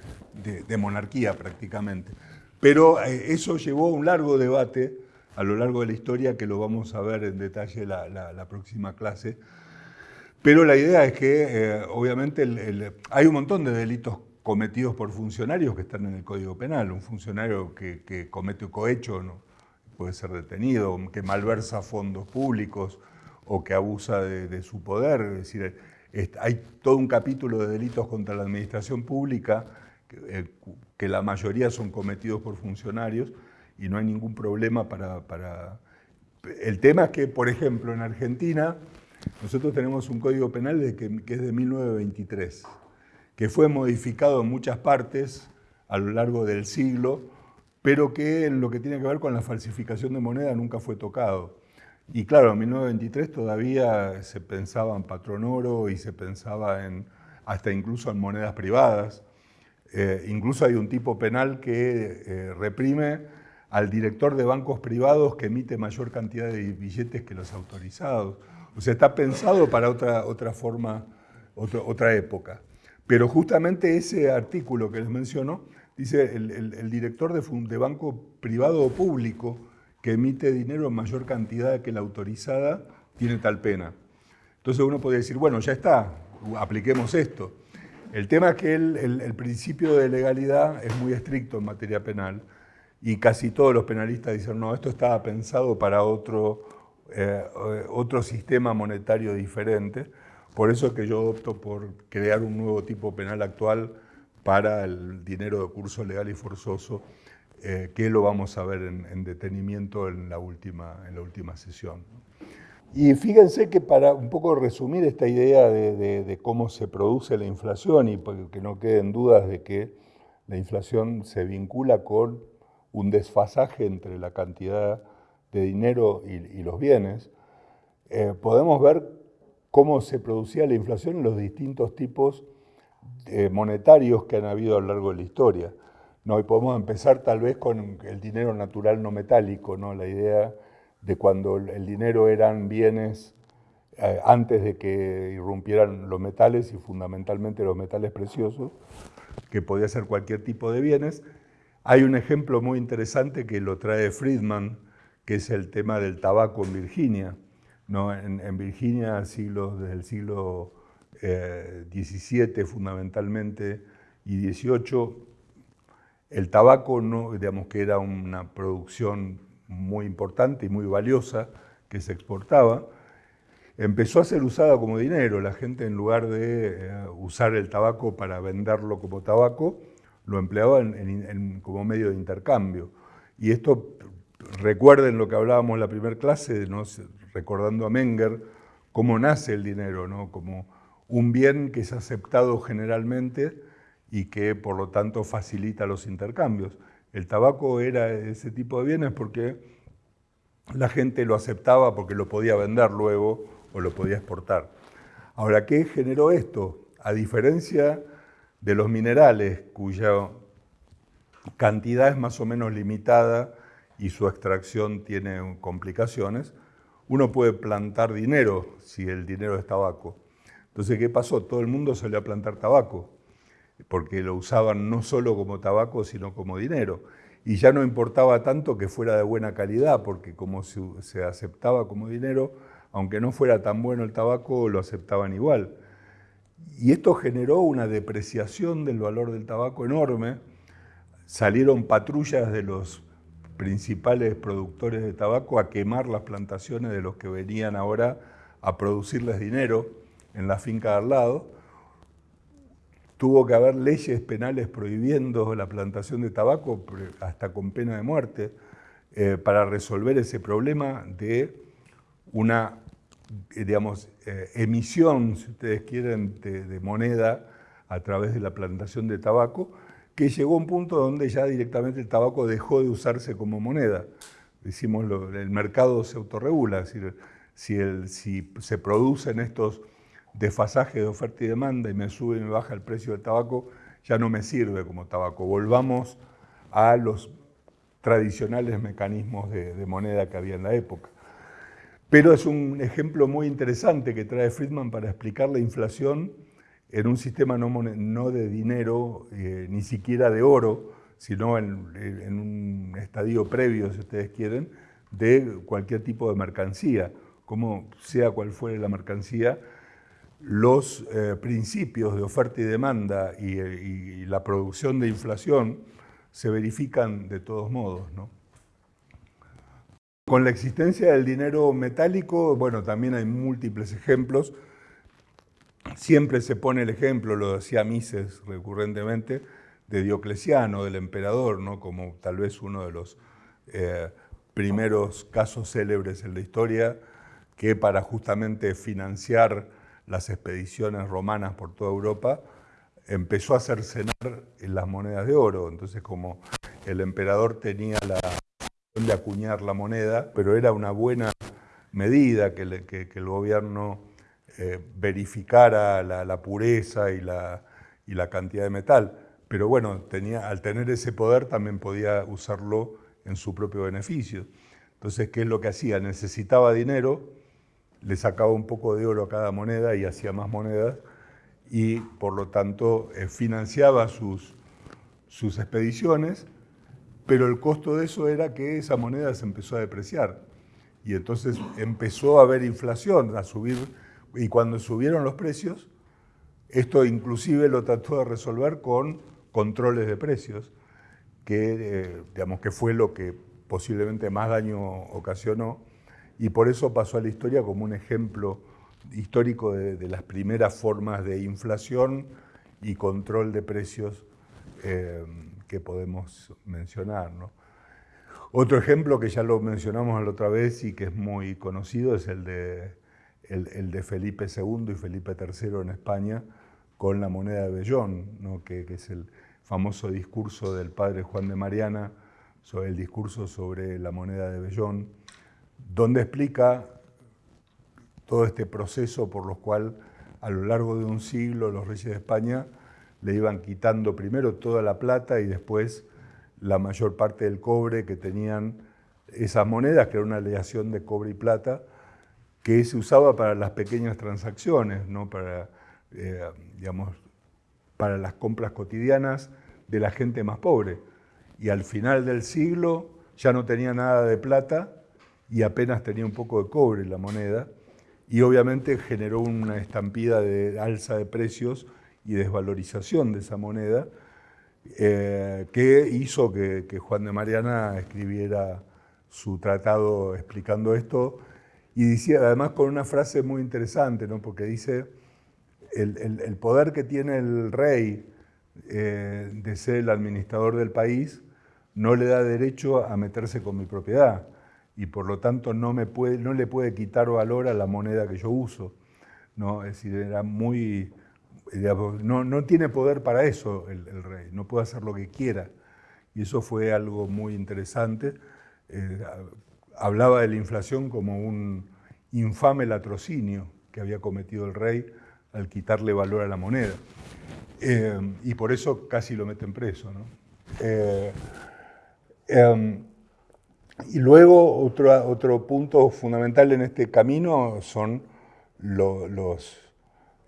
monarquía prácticamente. Pero eh, eso llevó a un largo debate a lo largo de la historia que lo vamos a ver en detalle la, la próxima clase, pero la idea es que, eh, obviamente, hay un montón de delitos cometidos por funcionarios que están en el Código Penal. Un funcionario que, comete un cohecho puede ser detenido, que malversa fondos públicos o que abusa de, su poder. Es decir, hay todo un capítulo de delitos contra la administración pública que, eh, la mayoría son cometidos por funcionarios y no hay ningún problema para, para... El tema es que, por ejemplo, en Argentina nosotros tenemos un código penal que, es de 1923, que fue modificado en muchas partes a lo largo del siglo, pero que en lo que tiene que ver con la falsificación de moneda nunca fue tocado. Y claro, en 1923 todavía se pensaba en patrón oro y se pensaba en, hasta incluso en monedas privadas. Eh, incluso hay un tipo penal que eh, reprime al director de bancos privados que emite mayor cantidad de billetes que los autorizados. O sea, está pensado para otra, otra forma, otra época. Pero justamente ese artículo que les menciono, dice el, director de, de, banco privado o público que emite dinero en mayor cantidad que la autorizada, tiene tal pena. Entonces uno podría decir, bueno, ya está, apliquemos esto. El tema es que el, el, principio de legalidad es muy estricto en materia penal y casi todos los penalistas dicen, no, esto estaba pensado para otro, eh, otro sistema monetario diferente. Por eso es que yo opto por crear un nuevo tipo penal actual para el dinero de curso legal y forzoso, eh, que lo vamos a ver en, detenimiento en la, última, en la última sesión. Y fíjense que para un poco resumir esta idea de, de cómo se produce la inflación y que no queden dudas de que la inflación se vincula con un desfasaje entre la cantidad de dinero y, los bienes, eh, podemos ver cómo se producía la inflación en los distintos tipos eh, monetarios que han habido a lo largo de la historia. ¿No? Y podemos empezar tal vez con el dinero natural no metálico, ¿no? la idea de cuando el dinero eran bienes eh, antes de que irrumpieran los metales y fundamentalmente los metales preciosos, que podía ser cualquier tipo de bienes. Hay un ejemplo muy interesante que lo trae Friedman, que es el tema del tabaco en Virginia. ¿no? En, Virginia, desde el siglo XVII eh, fundamentalmente y XVIII, el tabaco, no, digamos que era una producción muy importante y muy valiosa que se exportaba, empezó a ser usada como dinero. La gente en lugar de eh, usar el tabaco para venderlo como tabaco, lo empleaba como medio de intercambio. Y esto recuerden lo que hablábamos en la primera clase, recordando a Menger, cómo nace el dinero, ¿no? como un bien que es aceptado generalmente y que por lo tanto facilita los intercambios. El tabaco era ese tipo de bienes porque la gente lo aceptaba porque lo podía vender luego o lo podía exportar. Ahora, ¿qué generó esto? A diferencia de los minerales, cuya cantidad es más o menos limitada y su extracción tiene complicaciones, uno puede plantar dinero si el dinero es tabaco. Entonces, ¿qué pasó? Todo el mundo salió a plantar tabaco, porque lo usaban no solo como tabaco, sino como dinero. Y ya no importaba tanto que fuera de buena calidad, porque como se, aceptaba como dinero, aunque no fuera tan bueno el tabaco, lo aceptaban igual. Y esto generó una depreciación del valor del tabaco enorme. Salieron patrullas de los principales productores de tabaco a quemar las plantaciones de los que venían ahora a producirles dinero en la finca de al lado. Tuvo que haber leyes penales prohibiendo la plantación de tabaco hasta con pena de muerte eh, para resolver ese problema de una digamos, eh, emisión, si ustedes quieren, de moneda a través de la plantación de tabaco, que llegó a un punto donde ya directamente el tabaco dejó de usarse como moneda. Decimos, el mercado se autorregula, es decir, si se producen estos desfasajes de oferta y demanda y me sube y me baja el precio del tabaco, ya no me sirve como tabaco. Volvamos a los tradicionales mecanismos de, de moneda que había en la época. Pero es un ejemplo muy interesante que trae Friedman para explicar la inflación en un sistema no, de dinero, eh, ni siquiera de oro, sino en, un estadio previo, si ustedes quieren, de cualquier tipo de mercancía, como sea cual fuere la mercancía, los eh, principios de oferta y demanda y, la producción de inflación se verifican de todos modos. Con la existencia del dinero metálico, bueno, también hay múltiples ejemplos. Siempre se pone el ejemplo, lo decía Mises recurrentemente, de Diocleciano, del emperador, ¿no? como tal vez uno de los eh, primeros casos célebres en la historia, que para justamente financiar las expediciones romanas por toda Europa, empezó a cercenar en las monedas de oro. Entonces, como el emperador tenía la de acuñar la moneda, pero era una buena medida que el gobierno eh, verificara la, pureza y la, y la, cantidad de metal. Pero bueno, tenía, al tener ese poder también podía usarlo en su propio beneficio. Entonces, ¿qué es lo que hacía? Necesitaba dinero, le sacaba un poco de oro a cada moneda y hacía más monedas y por lo tanto eh, financiaba sus, sus expediciones, pero el costo de eso era que esa moneda se empezó a depreciar. Y entonces empezó a haber inflación, a subir y cuando subieron los precios, esto inclusive lo trató de resolver con controles de precios, que, eh, digamos, que fue lo que posiblemente más daño ocasionó, y por eso pasó a la historia como un ejemplo histórico de, las primeras formas de inflación y control de precios eh, que podemos mencionar. Otro ejemplo que ya lo mencionamos la otra vez y que es muy conocido es el de el, de Felipe II y Felipe III en España con la moneda de Bellón, que, es el famoso discurso del padre Juan de Mariana, sobre el discurso sobre la moneda de Bellón, donde explica todo este proceso por lo cual a lo largo de un siglo los reyes de España le iban quitando primero toda la plata y después la mayor parte del cobre que tenían esas monedas, que era una aleación de cobre y plata, que se usaba para las pequeñas transacciones, ¿no? para, eh, digamos, para las compras cotidianas de la gente más pobre. Y al final del siglo ya no tenía nada de plata y apenas tenía un poco de cobre la moneda, y obviamente generó una estampida de alza de precios y desvalorización de esa moneda, eh, que hizo que, que Juan de Mariana escribiera su tratado explicando esto, y decía, además con una frase muy interesante, ¿no? porque dice, el, poder que tiene el rey eh, de ser el administrador del país no le da derecho a meterse con mi propiedad y por lo tanto no, me puede, no le puede quitar valor a la moneda que yo uso. ¿no? Es decir, era muy... no, no, tiene poder para eso el, rey, no puede hacer lo que quiera. Y eso fue algo muy interesante. Eh, hablaba de la inflación como un infame latrocinio que había cometido el rey al quitarle valor a la moneda. Eh, y por eso casi lo meten preso. Eh, em, y luego otro, otro punto fundamental en este camino son los,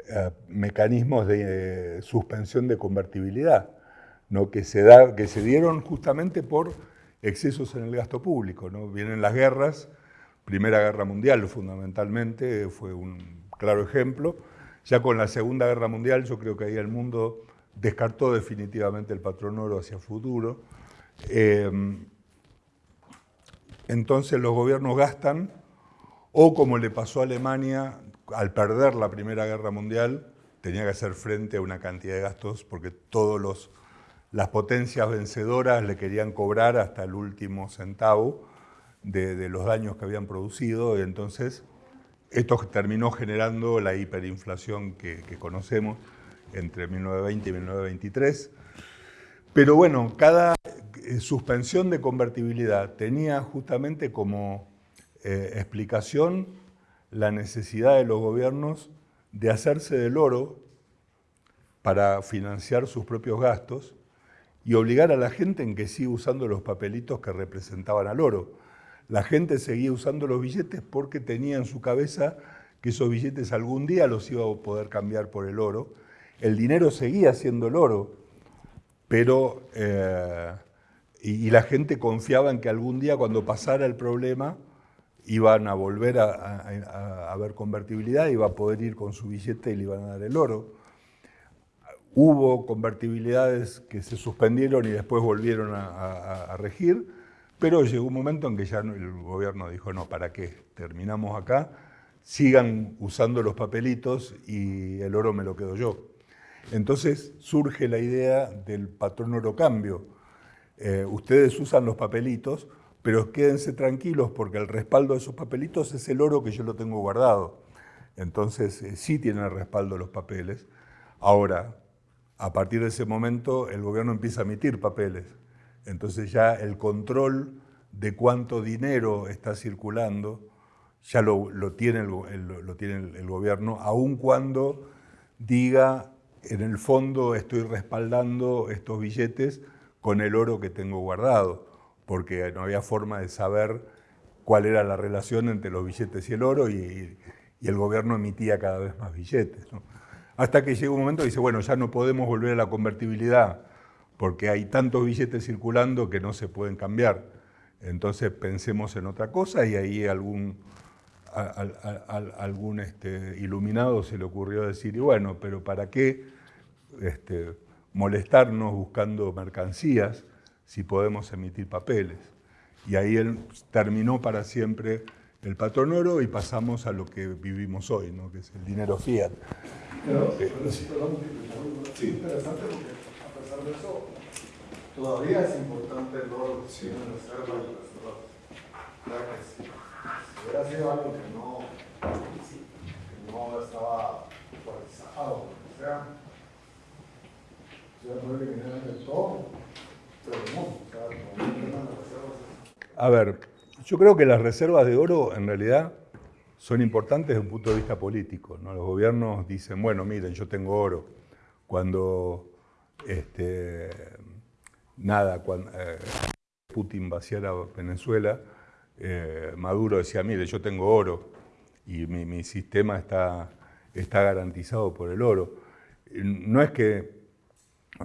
eh, mecanismos de eh, suspensión de convertibilidad, ¿no? que, se da, que se dieron justamente por excesos en el gasto público. ¿no? Vienen las guerras, Primera Guerra Mundial fundamentalmente fue un claro ejemplo. Ya con la Segunda Guerra Mundial yo creo que ahí el mundo descartó definitivamente el patrón oro hacia futuro. Em, entonces los gobiernos gastan, o como le pasó a Alemania, al perder la Primera Guerra Mundial, tenía que hacer frente a una cantidad de gastos porque todas las potencias vencedoras le querían cobrar hasta el último centavo de, los daños que habían producido, y entonces esto terminó generando la hiperinflación que, que conocemos entre 1920 y 1923. Pero bueno, cada eh, suspensión de convertibilidad tenía justamente como eh, explicación la necesidad de los gobiernos de hacerse del oro para financiar sus propios gastos y obligar a la gente en que siga usando los papelitos que representaban al oro. La gente seguía usando los billetes porque tenía en su cabeza que esos billetes algún día los iba a poder cambiar por el oro. El dinero seguía siendo el oro, pero eh, y, la gente confiaba en que algún día cuando pasara el problema iban a volver a, a, ver convertibilidad, iba a poder ir con su billete y le iban a dar el oro. Hubo convertibilidades que se suspendieron y después volvieron a, regir, pero llegó un momento en que ya el gobierno dijo, no, ¿para qué? Terminamos acá, sigan usando los papelitos y el oro me lo quedo yo. Entonces surge la idea del patrón oro cambio, eh, ustedes usan los papelitos, pero quédense tranquilos porque el respaldo de esos papelitos es el oro que yo lo tengo guardado. Entonces eh, sí tienen el respaldo los papeles. Ahora, a partir de ese momento el gobierno empieza a emitir papeles. Entonces ya el control de cuánto dinero está circulando ya lo, tiene, el, lo tiene el gobierno, aun cuando diga en el fondo estoy respaldando estos billetes con el oro que tengo guardado, porque no había forma de saber cuál era la relación entre los billetes y el oro y, el gobierno emitía cada vez más billetes. Hasta que llega un momento y dice, bueno, ya no podemos volver a la convertibilidad porque hay tantos billetes circulando que no se pueden cambiar. Entonces pensemos en otra cosa y ahí algún, este, iluminado se le ocurrió decir, y bueno, pero ¿para qué este, molestarnos buscando mercancías si podemos emitir papeles. Y ahí él terminó para siempre el patrón oro y pasamos a lo que vivimos hoy, ¿no? que es el dinero fiat. Pero, eh, pero sí, sí, interesante porque a pesar de eso, todavía es importante el oro sí. en reserva y reserva. Que sí. Si hubiera sido algo que no, que no estaba actualizado, o sea, a ver, yo creo que las reservas de oro en realidad son importantes desde un punto de vista político. ¿no? Los gobiernos dicen, bueno, miren, yo tengo oro. Cuando, este, nada, cuando eh, Putin vaciara Venezuela, eh, Maduro decía, mire, yo tengo oro y mi, mi sistema está, está garantizado por el oro. No es que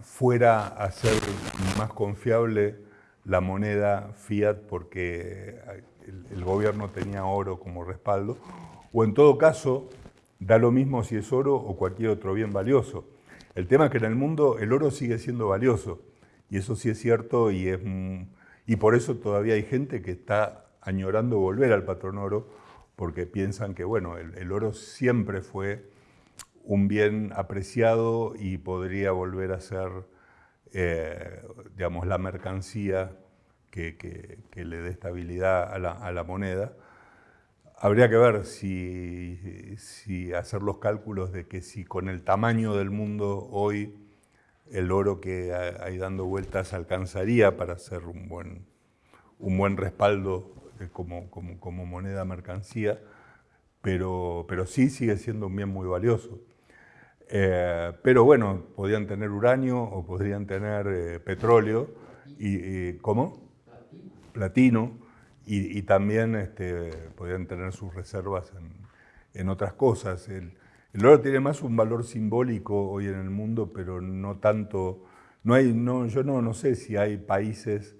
fuera a ser más confiable la moneda fiat porque el, gobierno tenía oro como respaldo, o en todo caso, da lo mismo si es oro o cualquier otro bien valioso. El tema es que en el mundo el oro sigue siendo valioso, y eso sí es cierto, y, es, y por eso todavía hay gente que está añorando volver al patrón oro, porque piensan que bueno, el oro siempre fue un bien apreciado y podría volver a ser, eh, digamos, la mercancía que, le dé estabilidad a la, moneda. Habría que ver si, si, hacer los cálculos de que si con el tamaño del mundo hoy el oro que hay dando vueltas alcanzaría para ser un buen, un buen respaldo como, como, como moneda mercancía, pero, pero sí sigue siendo un bien muy valioso. Eh, pero bueno, podían tener uranio o podrían tener eh, petróleo. Y, ¿Cómo? Platino. y, también este, podrían tener sus reservas en, otras cosas. El, El oro tiene más un valor simbólico hoy en el mundo, pero no tanto... No hay, no, yo no, no sé si hay países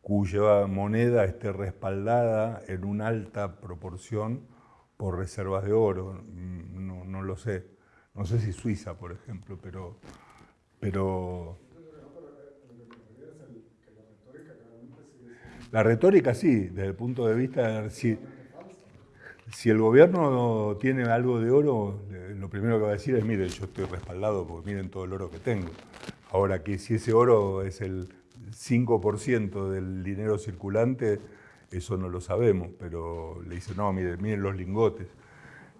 cuya moneda esté respaldada en una alta proporción por reservas de oro. No, no lo sé. No sé si Suiza, por ejemplo, pero... pero la retórica sí, desde el punto de vista... Si, si el gobierno tiene algo de oro, lo primero que va a decir es, mire, yo estoy respaldado porque miren todo el oro que tengo. Ahora que si ese oro es el 5% del dinero circulante, eso no lo sabemos, pero le dice, no, miren, miren los lingotes.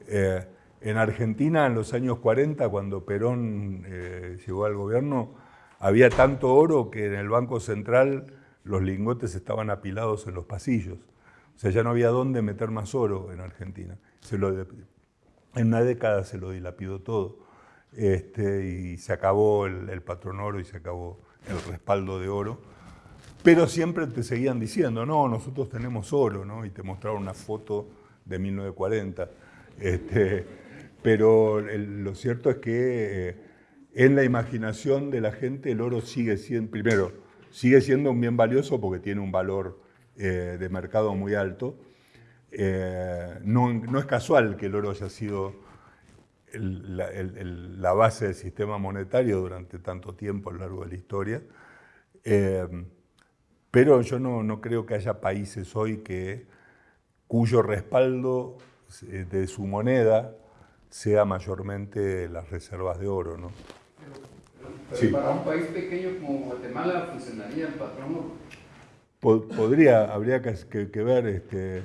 Eh, en Argentina, en los años 40, cuando Perón eh, llegó al gobierno, había tanto oro que en el Banco Central los lingotes estaban apilados en los pasillos. O sea, ya no había dónde meter más oro en Argentina. En una década se lo dilapidó todo. Este, y se acabó el, patrón oro y se acabó el respaldo de oro. Pero siempre te seguían diciendo, no, nosotros tenemos oro, ¿no? Y te mostraron una foto de 1940. Este, pero lo cierto es que eh, en la imaginación de la gente el oro sigue siendo, primero, sigue siendo un bien valioso porque tiene un valor eh, de mercado muy alto. Eh, no, es casual que el oro haya sido la, base del sistema monetario durante tanto tiempo a lo largo de la historia. Pero yo no, creo que haya países hoy que, cuyo respaldo de su moneda sea mayormente las reservas de oro. ¿no? para un país pequeño como Guatemala funcionaría el patrón oro podría, habría que, ver, este,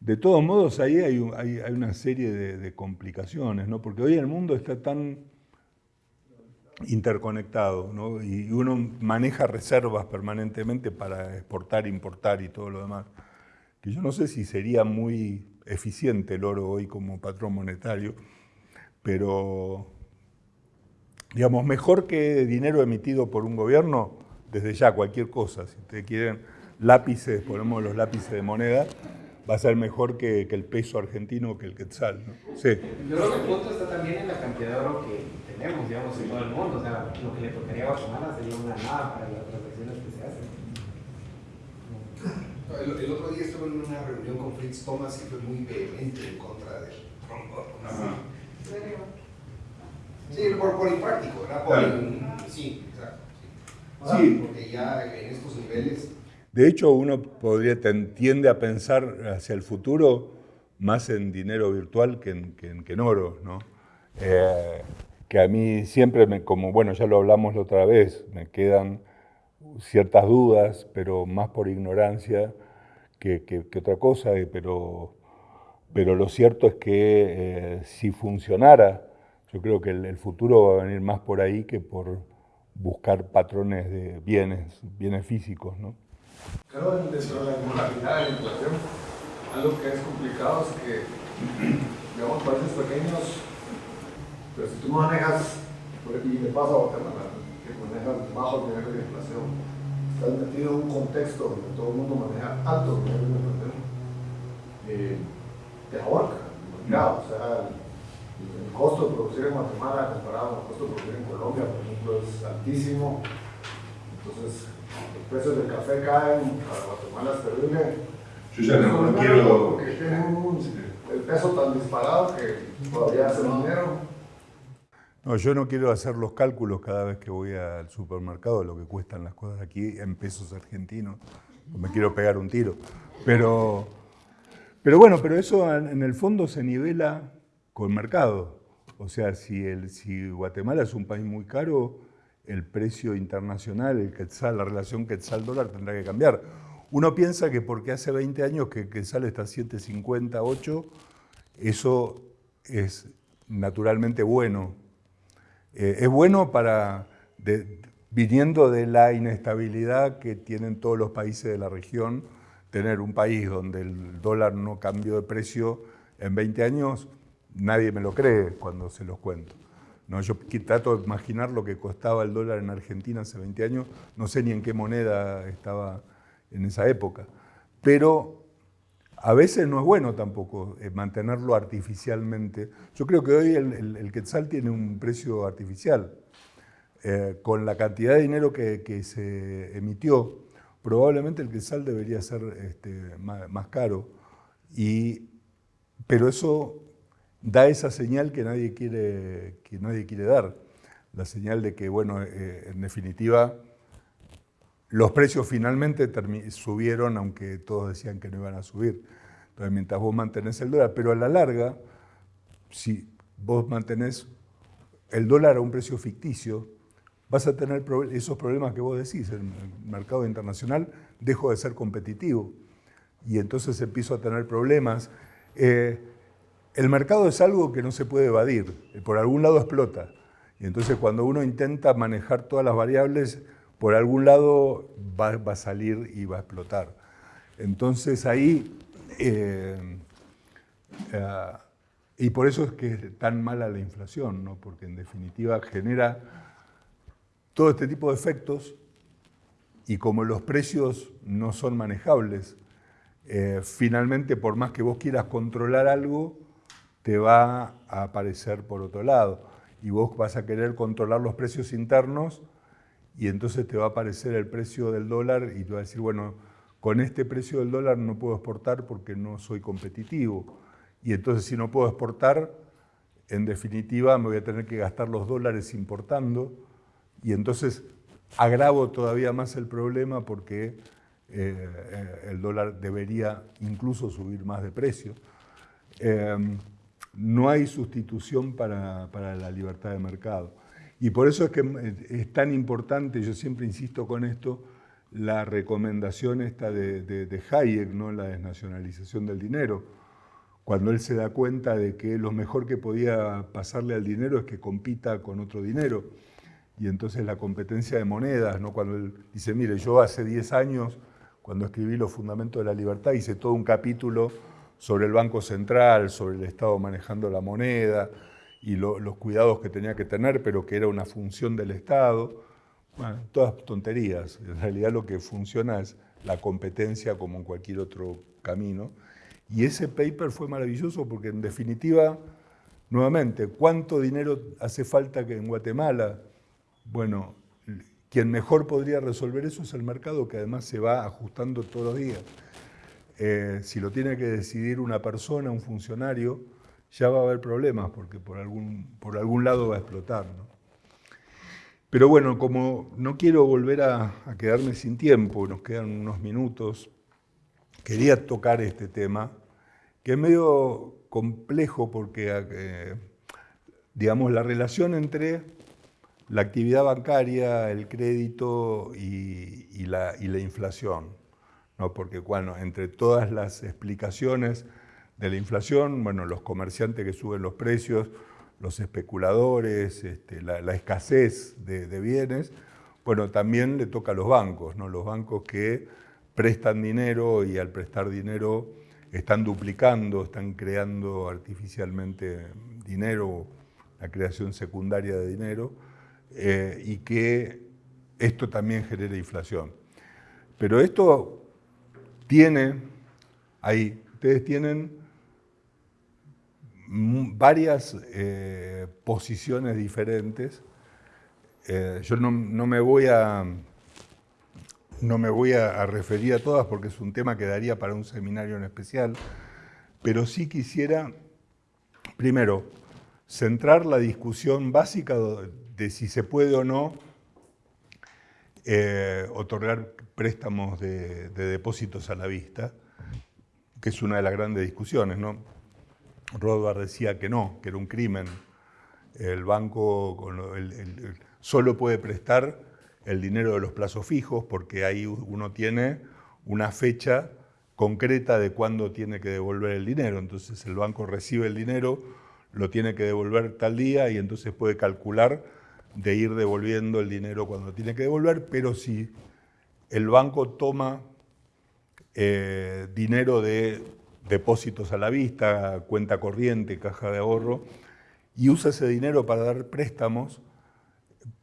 de todos modos ahí hay, una serie de, complicaciones, ¿no? porque hoy el mundo está tan interconectado ¿no? y uno maneja reservas permanentemente para exportar, importar y todo lo demás, que yo no sé si sería muy eficiente el oro hoy como patrón monetario, pero digamos, mejor que dinero emitido por un gobierno, desde ya cualquier cosa, si ustedes quieren lápices, ponemos los lápices de moneda, va a ser mejor que, el peso argentino que el quetzal. ¿no? Sí. Yo creo que el punto está también en la cantidad de oro que tenemos, digamos, en todo el mundo. O sea, lo que le tocaría a Guatemala sería una nada para las transacciones que se hacen. El, otro día estuve en una reunión con Fritz Thomas y fue muy vehemente en contra de Sí, por, por impráctico, ¿verdad? Por, Sí, exacto. Sí. Porque ya en estos niveles de hecho, uno podría, tiende a pensar hacia el futuro más en dinero virtual que en, que oro, ¿no? Eh, que a mí siempre, me, como bueno, ya lo hablamos la otra vez, me quedan ciertas dudas, pero más por ignorancia que, otra cosa, pero, pero lo cierto es que eh, si funcionara, yo creo que el, el, futuro va a venir más por ahí que por buscar patrones de bienes, bienes físicos, ¿no? Que dentro de la modalidad de la inflación, algo que es complicado es que, digamos, países pequeños, pero si tú manejas, y le pasa a Guatemala, que manejan bajos niveles de inflación, estás metido en un contexto donde todo el mundo maneja altos niveles de inflación, eh, te ahorca el mercado, o sea, el, costo de producir en Guatemala comparado con el costo de producir en Colombia, por ejemplo, es altísimo, entonces los precios del café caen, para Guatemala es terrible. Yo ya no, quiero... Porque tienen el peso tan disparado que todavía hace dinero. No, yo no quiero hacer los cálculos cada vez que voy al supermercado lo que cuestan las cosas aquí en pesos argentinos. Me quiero pegar un tiro. Pero, pero bueno, pero eso en el fondo se nivela con el mercado. O sea, si, el, si Guatemala es un país muy caro, el precio internacional, el quetzal, la relación quetzal-dólar tendrá que cambiar. Uno piensa que porque hace 20 años que quetzal está a 7.50, 8, eso es naturalmente bueno. Eh, es bueno para, viniendo de la inestabilidad que tienen todos los países de la región, tener un país donde el dólar no cambió de precio en 20 años, nadie me lo cree cuando se los cuento. No, yo trato de imaginar lo que costaba el dólar en Argentina hace 20 años, no sé ni en qué moneda estaba en esa época, pero a veces no es bueno tampoco eh, mantenerlo artificialmente. Yo creo que hoy el, quetzal tiene un precio artificial. Eh, con la cantidad de dinero que, se emitió, probablemente el quetzal debería ser este, más, caro. Y, pero eso da esa señal que nadie quiere, que nadie quiere dar. La señal de que, bueno, eh, en definitiva, los precios finalmente subieron, aunque todos decían que no iban a subir. Entonces, mientras vos mantenés el dólar, pero a la larga, si vos mantenés el dólar a un precio ficticio, vas a tener esos problemas que vos decís. El mercado internacional dejó de ser competitivo y entonces empiezo a tener problemas. Eh, el mercado es algo que no se puede evadir, por algún lado explota. Y entonces cuando uno intenta manejar todas las variables, por algún lado va, a salir y va a explotar. Entonces ahí, eh, eh, y por eso es que es tan mala la inflación, ¿no? porque en definitiva genera todo este tipo de efectos y como los precios no son manejables, eh, finalmente por más que vos quieras controlar algo, te va a aparecer por otro lado. Y vos vas a querer controlar los precios internos y entonces te va a aparecer el precio del dólar y te va a decir, bueno, con este precio del dólar no puedo exportar porque no soy competitivo. Y entonces si no puedo exportar, en definitiva me voy a tener que gastar los dólares importando y entonces agravo todavía más el problema porque eh, el dólar debería incluso subir más de precio. Eh, no hay sustitución para, la libertad de mercado. Y por eso es que es tan importante, yo siempre insisto con esto, la recomendación esta de, Hayek, ¿no? la desnacionalización del dinero, cuando él se da cuenta de que lo mejor que podía pasarle al dinero es que compita con otro dinero. Y entonces la competencia de monedas, ¿no? cuando él dice, mire, yo hace 10 años, cuando escribí Los Fundamentos de la Libertad, hice todo un capítulo sobre el Banco Central, sobre el Estado manejando la moneda y los cuidados que tenía que tener, pero que era una función del Estado. Bueno, todas tonterías. En realidad lo que funciona es la competencia como en cualquier otro camino. Y ese paper fue maravilloso porque en definitiva, nuevamente, ¿cuánto dinero hace falta que en Guatemala? Bueno, quien mejor podría resolver eso es el mercado que además se va ajustando todos los días. Eh, si lo tiene que decidir una persona, un funcionario, ya va a haber problemas porque por algún, por algún lado va a explotar. Pero bueno, como no quiero volver a, quedarme sin tiempo, nos quedan unos minutos, quería tocar este tema, que es medio complejo porque, eh, digamos, la relación entre la actividad bancaria, el crédito y la inflación. ¿no? porque bueno, entre todas las explicaciones de la inflación, bueno, los comerciantes que suben los precios, los especuladores, este, la, escasez de, bienes, bueno, también le toca a los bancos, ¿no? los bancos que prestan dinero y al prestar dinero están duplicando, están creando artificialmente dinero, la creación secundaria de dinero, eh, y que esto también genera inflación. Pero esto tiene, ahí, ustedes tienen varias eh, posiciones diferentes. Eh, yo no, me voy a no me voy a, referir a todas porque es un tema que daría para un seminario en especial, pero sí quisiera, primero, centrar la discusión básica de si se puede o no eh, otorgar préstamos de, depósitos a la vista, que es una de las grandes discusiones. ¿no? Rothbard decía que no, que era un crimen. El banco solo puede prestar el dinero de los plazos fijos porque ahí uno tiene una fecha concreta de cuándo tiene que devolver el dinero. Entonces el banco recibe el dinero, lo tiene que devolver tal día y entonces puede calcular de ir devolviendo el dinero cuando tiene que devolver, pero si el banco toma eh, dinero de depósitos a la vista, cuenta corriente, caja de ahorro, y usa ese dinero para dar préstamos,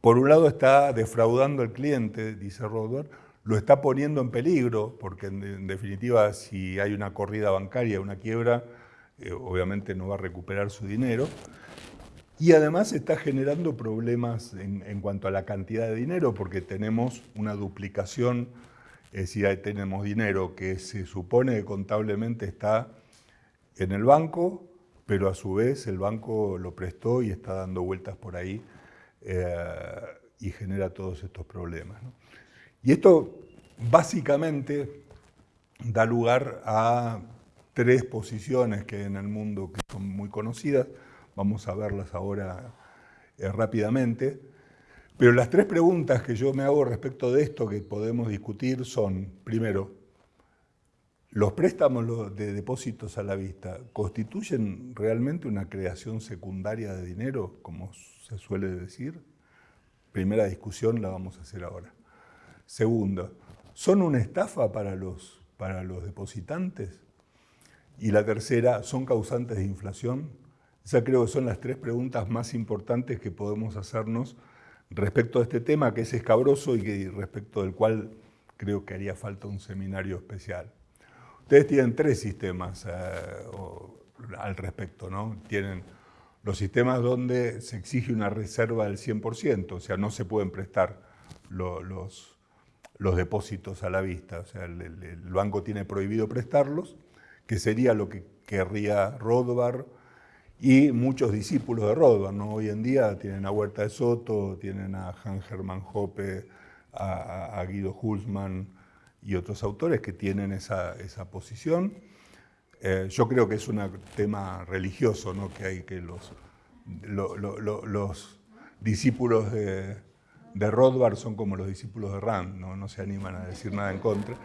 por un lado está defraudando al cliente, dice Rothbard, lo está poniendo en peligro, porque en, definitiva si hay una corrida bancaria, una quiebra, eh, obviamente no va a recuperar su dinero. Y además está generando problemas en, cuanto a la cantidad de dinero, porque tenemos una duplicación, es decir, tenemos dinero que se supone que contablemente está en el banco, pero a su vez el banco lo prestó y está dando vueltas por ahí eh, y genera todos estos problemas. Y esto básicamente da lugar a tres posiciones que en el mundo que son muy conocidas, vamos a verlas ahora eh, rápidamente, pero las tres preguntas que yo me hago respecto de esto que podemos discutir son, primero, ¿Los préstamos de depósitos a la vista constituyen realmente una creación secundaria de dinero, como se suele decir? Primera discusión la vamos a hacer ahora. Segunda, ¿son una estafa para los, para los depositantes? Y la tercera, ¿son causantes de inflación? Esa creo que son las tres preguntas más importantes que podemos hacernos respecto a este tema que es escabroso y que, respecto del cual creo que haría falta un seminario especial. Ustedes tienen tres sistemas eh, al respecto, ¿no? Tienen los sistemas donde se exige una reserva del 100%, o sea, no se pueden prestar los, los, depósitos a la vista, o sea, el, banco tiene prohibido prestarlos, que sería lo que querría Rothbard y muchos discípulos de Rothbard, ¿no? Hoy en día tienen a Huerta de Soto, tienen a Hans Hermann Hoppe, a, Guido Hulsmann, y otros autores que tienen esa, esa posición. Eh, yo creo que es un tema religioso, ¿no? que hay que los, los discípulos de, de, Rothbard son como los discípulos de Rand, no, no se animan a decir nada en contra.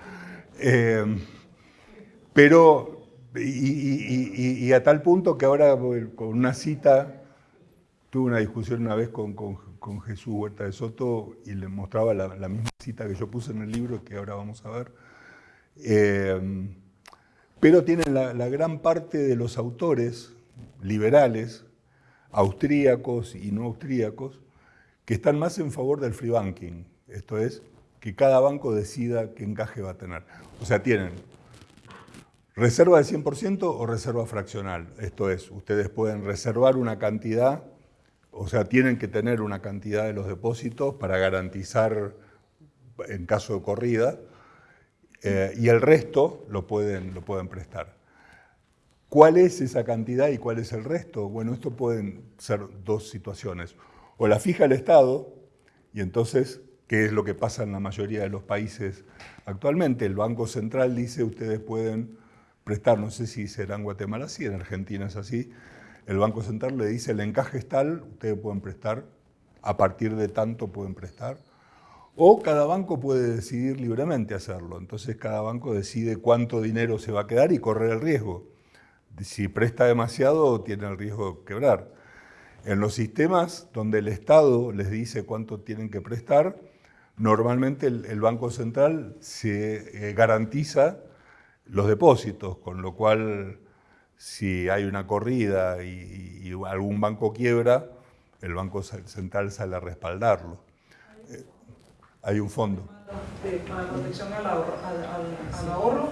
Eh, pero, y, a tal punto que ahora con una cita, tuve una discusión una vez con Jesús Huerta de Soto y le mostraba la, misma cita que yo puse en el libro que ahora vamos a ver. Eh, pero tienen la, gran parte de los autores liberales, austríacos y no austríacos, que están más en favor del free banking. Esto es, que cada banco decida qué encaje va a tener. O sea, tienen reserva del 100% o reserva fraccional. Esto es, ustedes pueden reservar una cantidad o sea, tienen que tener una cantidad de los depósitos para garantizar en caso de corrida, eh, y el resto lo pueden, lo pueden prestar. ¿Cuál es esa cantidad y cuál es el resto? Bueno, esto pueden ser dos situaciones. O la fija el Estado, y entonces, ¿qué es lo que pasa en la mayoría de los países actualmente? El Banco Central dice, ustedes pueden prestar, no sé si será en Guatemala así, en Argentina es así, el Banco Central le dice el encaje es tal, ustedes pueden prestar, a partir de tanto pueden prestar, o cada banco puede decidir libremente hacerlo. Entonces cada banco decide cuánto dinero se va a quedar y correr el riesgo. Si presta demasiado, tiene el riesgo de quebrar. En los sistemas donde el Estado les dice cuánto tienen que prestar, normalmente el, Banco Central se eh, garantiza los depósitos, con lo cual si hay una corrida y, algún banco quiebra, el Banco Central sale a respaldarlo. Eh, hay un fondo. para protección al ahorro, al, ahorro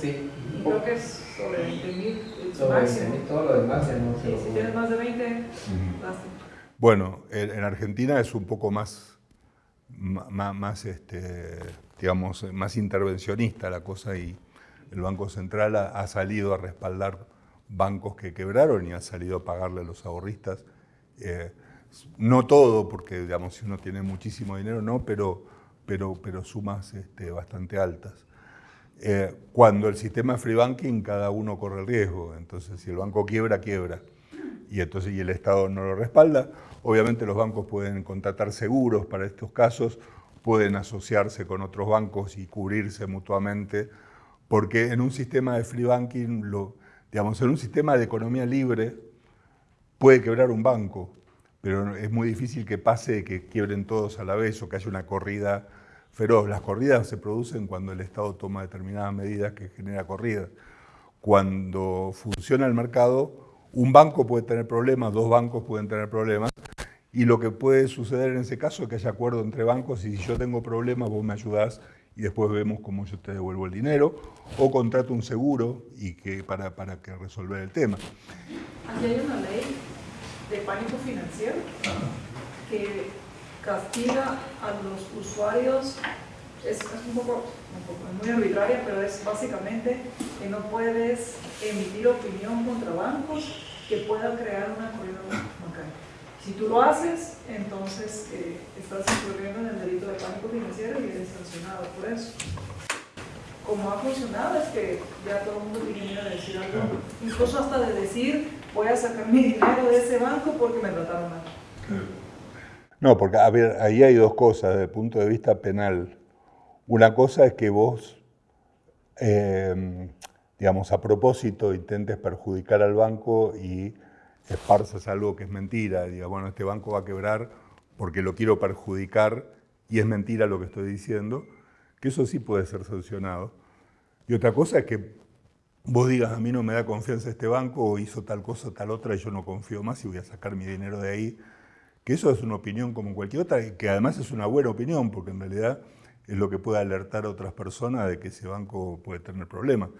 sí. creo que es sobre 20 mil máximo. todo lo demás ya no se Si tienes más de 20, Bueno, en, Argentina es un poco más, más, más este, digamos, más intervencionista la cosa y el Banco Central ha, salido a respaldar bancos que quebraron y ha salido a pagarle a los ahorristas. Eh, no todo, porque digamos, si uno tiene muchísimo dinero, no, pero, pero, pero sumas este, bastante altas. Eh, cuando el sistema de free banking, cada uno corre el riesgo. Entonces, si el banco quiebra, quiebra. Y entonces y el Estado no lo respalda. Obviamente los bancos pueden contratar seguros para estos casos, pueden asociarse con otros bancos y cubrirse mutuamente porque en un sistema de free banking, digamos, en un sistema de economía libre, puede quebrar un banco, pero es muy difícil que pase que quiebren todos a la vez o que haya una corrida feroz. Las corridas se producen cuando el Estado toma determinadas medidas que genera corridas. Cuando funciona el mercado, un banco puede tener problemas, dos bancos pueden tener problemas, y lo que puede suceder en ese caso es que haya acuerdo entre bancos y si yo tengo problemas vos me ayudás y después vemos cómo yo te devuelvo el dinero, o contrato un seguro y que, para, para que resolver el tema. Aquí hay una ley de pánico financiero que castiga a los usuarios, es, un, poco, muy arbitraria, pero es básicamente que no puedes emitir opinión contra bancos que puedan crear una corrida bancaria. Si tú lo haces, entonces eh, estás incurriendo en el delito de pánico financiero y eres sancionado por eso. Como ha funcionado es que ya todo el mundo tiene a decir algo, incluso hasta de decir voy a sacar mi dinero de ese banco porque me trataron mal. No, porque a ver, ahí hay dos cosas desde el punto de vista penal. Una cosa es que vos, eh, digamos, a propósito intentes perjudicar al banco y esparzas algo que es mentira, diga, bueno, este banco va a quebrar porque lo quiero perjudicar y es mentira lo que estoy diciendo, que eso sí puede ser sancionado. Y otra cosa es que vos digas, a mí no me da confianza este banco o hizo tal cosa, tal otra y yo no confío más y voy a sacar mi dinero de ahí, que eso es una opinión como cualquier otra, que además es una buena opinión, porque en realidad es lo que puede alertar a otras personas de que ese banco puede tener problemas.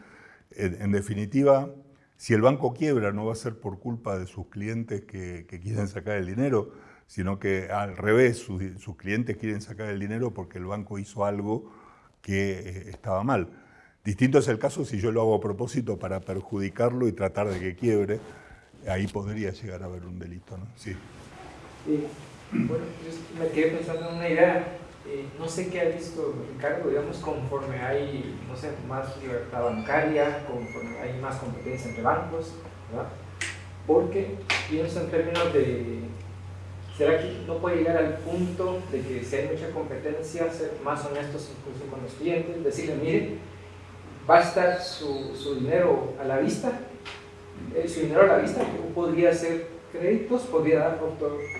en definitiva, si el banco quiebra no va a ser por culpa de sus clientes que, quieren sacar el dinero, sino que al revés, sus, clientes quieren sacar el dinero porque el banco hizo algo que eh, estaba mal. Distinto es el caso si yo lo hago a propósito para perjudicarlo y tratar de que quiebre, ahí podría llegar a haber un delito, ¿no? Sí. bueno, yo me quedé pensando en una idea eh, no sé qué ha visto Ricardo, digamos, conforme hay, no sé, más libertad bancaria, conforme hay más competencia entre bancos, ¿verdad? Porque pienso en términos de, ¿será que no puede llegar al punto de que si hay mucha competencia, ser más honestos incluso con los clientes, decirle, mire, va a estar su, su dinero a la vista, eh, su dinero a la vista, podría ser créditos, podría dar,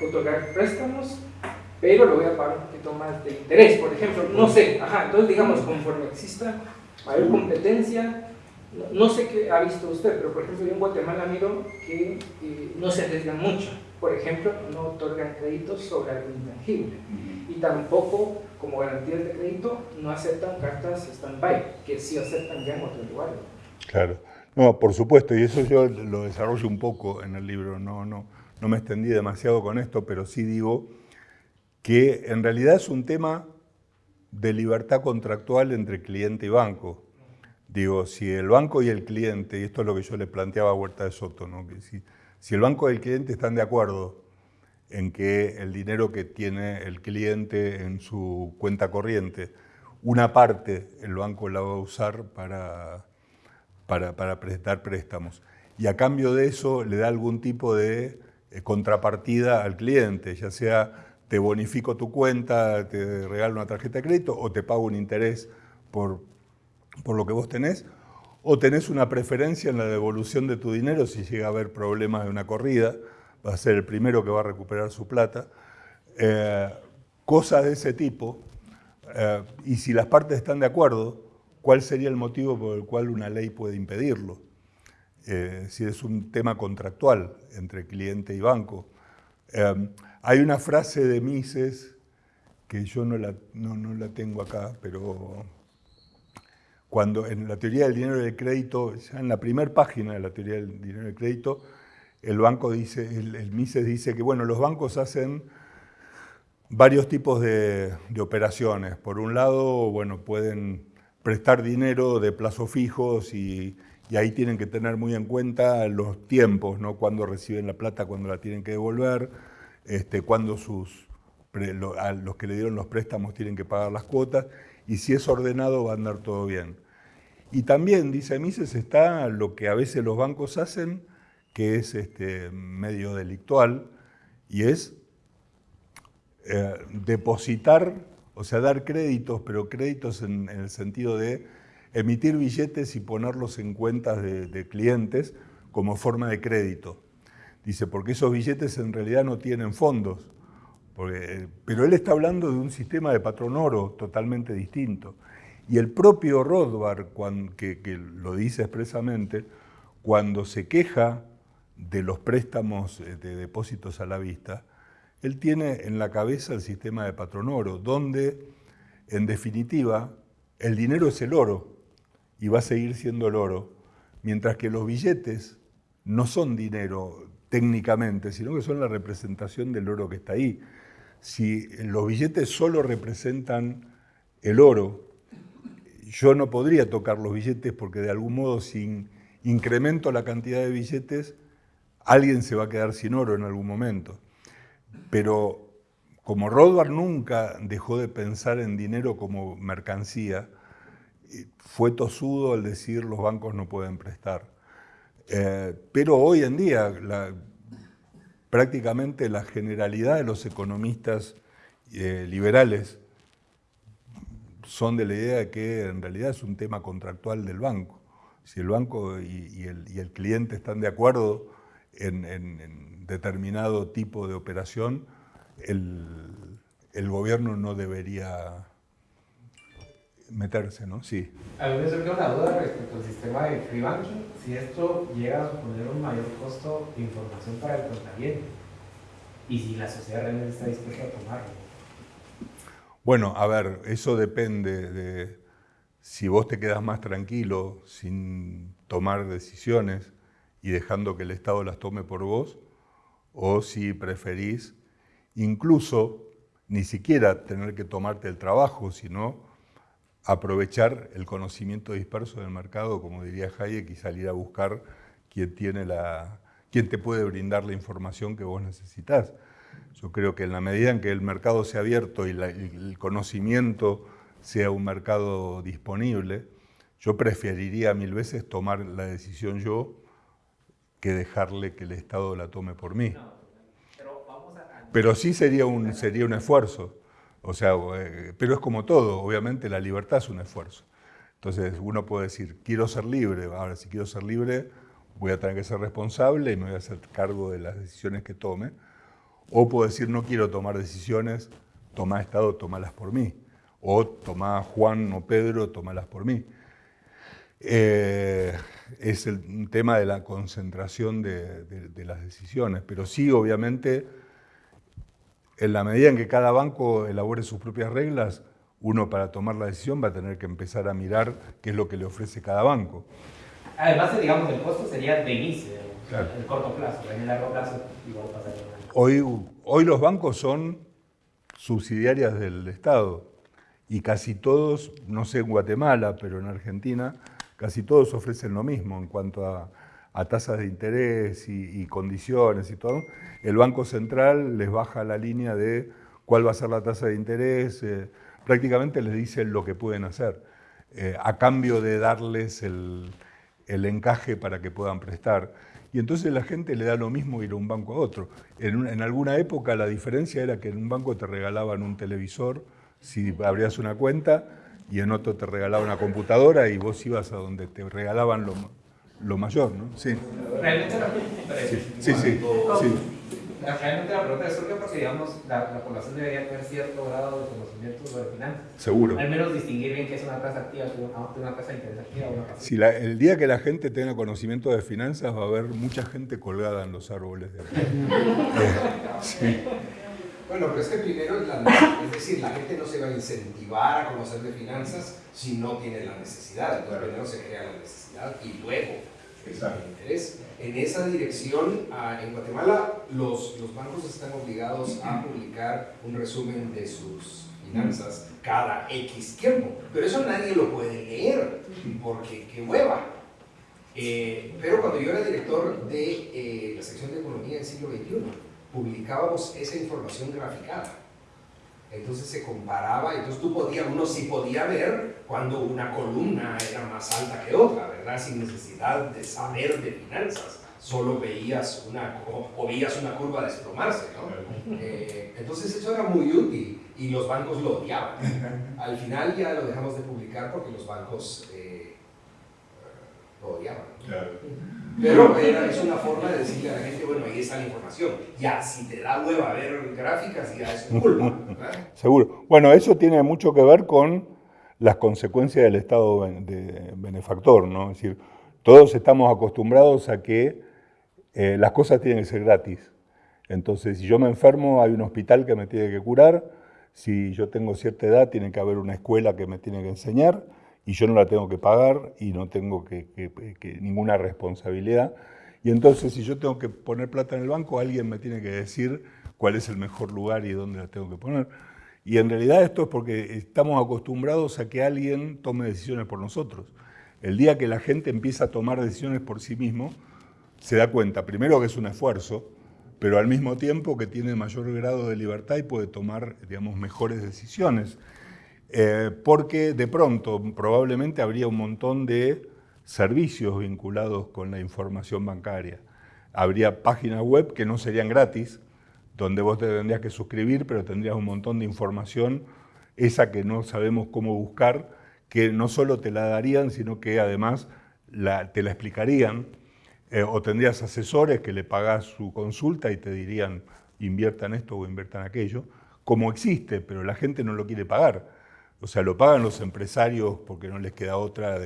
otorgar préstamos, pero lo voy a pagar un poquito más de interés, por ejemplo, no sé, ajá, entonces digamos, conforme exista mayor competencia, no, sé qué ha visto usted, pero por ejemplo yo en Guatemala miro que eh, no se arriesgan mucho, por ejemplo, no otorgan créditos sobre algo intangible y tampoco como garantía de crédito no aceptan cartas stand-by, que sí aceptan ya en otros lugares. Claro, no, por supuesto, y eso yo lo desarrollo un poco en el libro, no, no, no me extendí demasiado con esto, pero sí digo que en realidad es un tema de libertad contractual entre cliente y banco. Digo, si el banco y el cliente, y esto es lo que yo le planteaba a Huerta de Soto, ¿no? que si, si el banco y el cliente están de acuerdo en que el dinero que tiene el cliente en su cuenta corriente, una parte el banco la va a usar para, para, para prestar préstamos. Y a cambio de eso le da algún tipo de eh, contrapartida al cliente, ya sea te bonifico tu cuenta, te regalo una tarjeta de crédito o te pago un interés por, por lo que vos tenés, o tenés una preferencia en la devolución de tu dinero si llega a haber problemas de una corrida, va a ser el primero que va a recuperar su plata. Eh, cosas de ese tipo, eh, y si las partes están de acuerdo, ¿cuál sería el motivo por el cual una ley puede impedirlo? Eh, si es un tema contractual entre cliente y banco. Hay una frase de Mises que yo no la, no, la tengo acá, pero cuando en la teoría del dinero y del crédito, ya en la primera página de la teoría del dinero y del crédito, el banco dice, el, Mises dice que bueno, los bancos hacen varios tipos de, operaciones. Por un lado, bueno, pueden prestar dinero de plazo fijos y, y, ahí tienen que tener muy en cuenta los tiempos, ¿no? Cuando reciben la plata, cuando la tienen que devolver este, cuando sus, a los que le dieron los préstamos tienen que pagar las cuotas, y si es ordenado va a andar todo bien. Y también, dice Mises, está lo que a veces los bancos hacen, que es este, medio delictual, y es eh, depositar, o sea, dar créditos, pero créditos en, el sentido de emitir billetes y ponerlos en cuentas de clientes como forma de crédito. Dice, porque esos billetes en realidad no tienen fondos. pero él está hablando de un sistema de patrón oro totalmente distinto. Y el propio Rothbard, que, que, lo dice expresamente, cuando se queja de los préstamos eh, de depósitos a la vista, él tiene en la cabeza el sistema de patronoro, donde, en definitiva, el dinero es el oro y va a seguir siendo el oro, mientras que los billetes no son dinero técnicamente, sino que son la representación del oro que está ahí. Si los billetes solo representan el oro, yo no podría tocar los billetes porque de algún modo si incremento la cantidad de billetes, alguien se va a quedar sin oro en algún momento. Pero como Rothbard nunca dejó de pensar en dinero como mercancía, fue tosudo al decir los bancos no pueden prestar. Eh, pero hoy en día prácticamente la generalidad de los economistas eh, liberales son de la idea de que en realidad es un tema contractual del banco. Si el banco y, el, cliente están de acuerdo en, determinado tipo de operación, el, gobierno no debería meterse, ¿no? Sí. A mí me surge una duda respecto al sistema de free banking, si esto llega a suponer un mayor costo de información para el contrariente y si la sociedad realmente está dispuesta a tomarlo. Bueno, a ver, eso depende de si vos te quedas más tranquilo sin tomar decisiones y dejando que el Estado las tome por vos, o si preferís incluso ni siquiera tener que tomarte el trabajo, sino aprovechar el conocimiento disperso del mercado, como diría Hayek, y salir a buscar quién, tiene la, quién te puede brindar la información que vos necesitas. Yo creo que en la medida en que el mercado sea abierto y el conocimiento sea un mercado disponible, yo preferiría mil veces tomar la decisión yo que dejarle que el Estado la tome por mí. Pero sí sería un, sería un esfuerzo. O sea, eh, pero es como todo, obviamente la libertad es un esfuerzo. Entonces uno puede decir, quiero ser libre, ahora si quiero ser libre voy a tener que ser responsable y me voy a hacer cargo de las decisiones que tome, o puedo decir, no quiero tomar decisiones, toma Estado, tomalas por mí. O toma Juan o Pedro, tomalas por mí. Eh, es el tema de la concentración de, las decisiones. Pero sí, obviamente, en la medida en que cada banco elabore sus propias reglas, uno para tomar la decisión va a tener que empezar a mirar qué es lo que le ofrece cada banco. Además, digamos, el costo sería de inicio, en el corto plazo, en el largo plazo igual pasaría. Hoy, hoy los bancos son subsidiarias del Estado y casi todos, no sé en Guatemala, pero en Argentina, casi todos ofrecen lo mismo en cuanto a, tasas de interés y, condiciones y todo. El Banco Central les baja la línea de cuál va a ser la tasa de interés, eh, prácticamente les dice lo que pueden hacer, eh, a cambio de darles el, el encaje para que puedan prestar y entonces la gente le da lo mismo ir a un banco a otro. En, alguna época la diferencia era que en un banco te regalaban un televisor si abrías una cuenta y en otro te regalaban una computadora y vos ibas a donde te regalaban lo, lo mayor, ¿no? Sí. Realmente sí, sí, sí, sí. Realmente la pregunta surge porque, digamos, la, población debería tener cierto grado de conocimiento sobre finanzas. Seguro. Al menos distinguir bien qué es una tasa activa, una tasa de interés activa o una tasa Si el día que la gente tenga conocimiento de finanzas va a haber mucha gente colgada en los árboles. De sí. Bueno, pero es que primero es, la, es decir, la gente no se va a incentivar a conocer de finanzas si no tiene la necesidad. Entonces primero se crea la necesidad y luego el interés. En esa dirección, en Guatemala, los, los bancos están obligados a publicar un resumen de sus finanzas cada X tiempo. Pero eso nadie lo puede leer, porque qué hueva. Eh, pero cuando yo era director de eh, la sección de economía del siglo XXI, publicábamos esa información graficada. Entonces se comparaba, entonces tú podías, uno sí podía ver cuando una columna era más alta que otra, ¿verdad? Sin necesidad de saber de finanzas, solo veías una, o, veías una curva desplomarse, ¿no? Eh, entonces eso era muy útil y los bancos lo odiaban. Al final ya lo dejamos de publicar porque los bancos eh, lo odiaban. Pero es una forma de decirle a la gente, bueno, ahí está la información. Ya, si te da hueva ver gráficas, ya es culpa. Seguro. Bueno, eso tiene mucho que ver con las consecuencias del Estado de benefactor, ¿no? Es decir, todos estamos acostumbrados a que eh, las cosas tienen que ser gratis. Entonces, si yo me enfermo, hay un hospital que me tiene que curar, si yo tengo cierta edad, tiene que haber una escuela que me tiene que enseñar, y yo no la tengo que pagar y no tengo que, ninguna responsabilidad. Y entonces, si yo tengo que poner plata en el banco, alguien me tiene que decir cuál es el mejor lugar y dónde la tengo que poner. Y en realidad esto es porque estamos acostumbrados a que alguien tome decisiones por nosotros. El día que la gente empieza a tomar decisiones por sí mismo, se da cuenta, primero que es un esfuerzo, pero al mismo tiempo que tiene mayor grado de libertad y puede tomar, digamos, mejores decisiones. Eh, porque de pronto probablemente habría un montón de servicios vinculados con la información bancaria. Habría páginas web que no serían gratis, donde vos te tendrías que suscribir, pero tendrías un montón de información, esa que no sabemos cómo buscar, que no solo te la darían, sino que además te la explicarían, eh, o tendrías asesores que le pagás su consulta y te dirían inviertan esto o inviertan aquello, como existe, pero la gente no lo quiere pagar. O sea, lo pagan los empresarios porque no les queda otra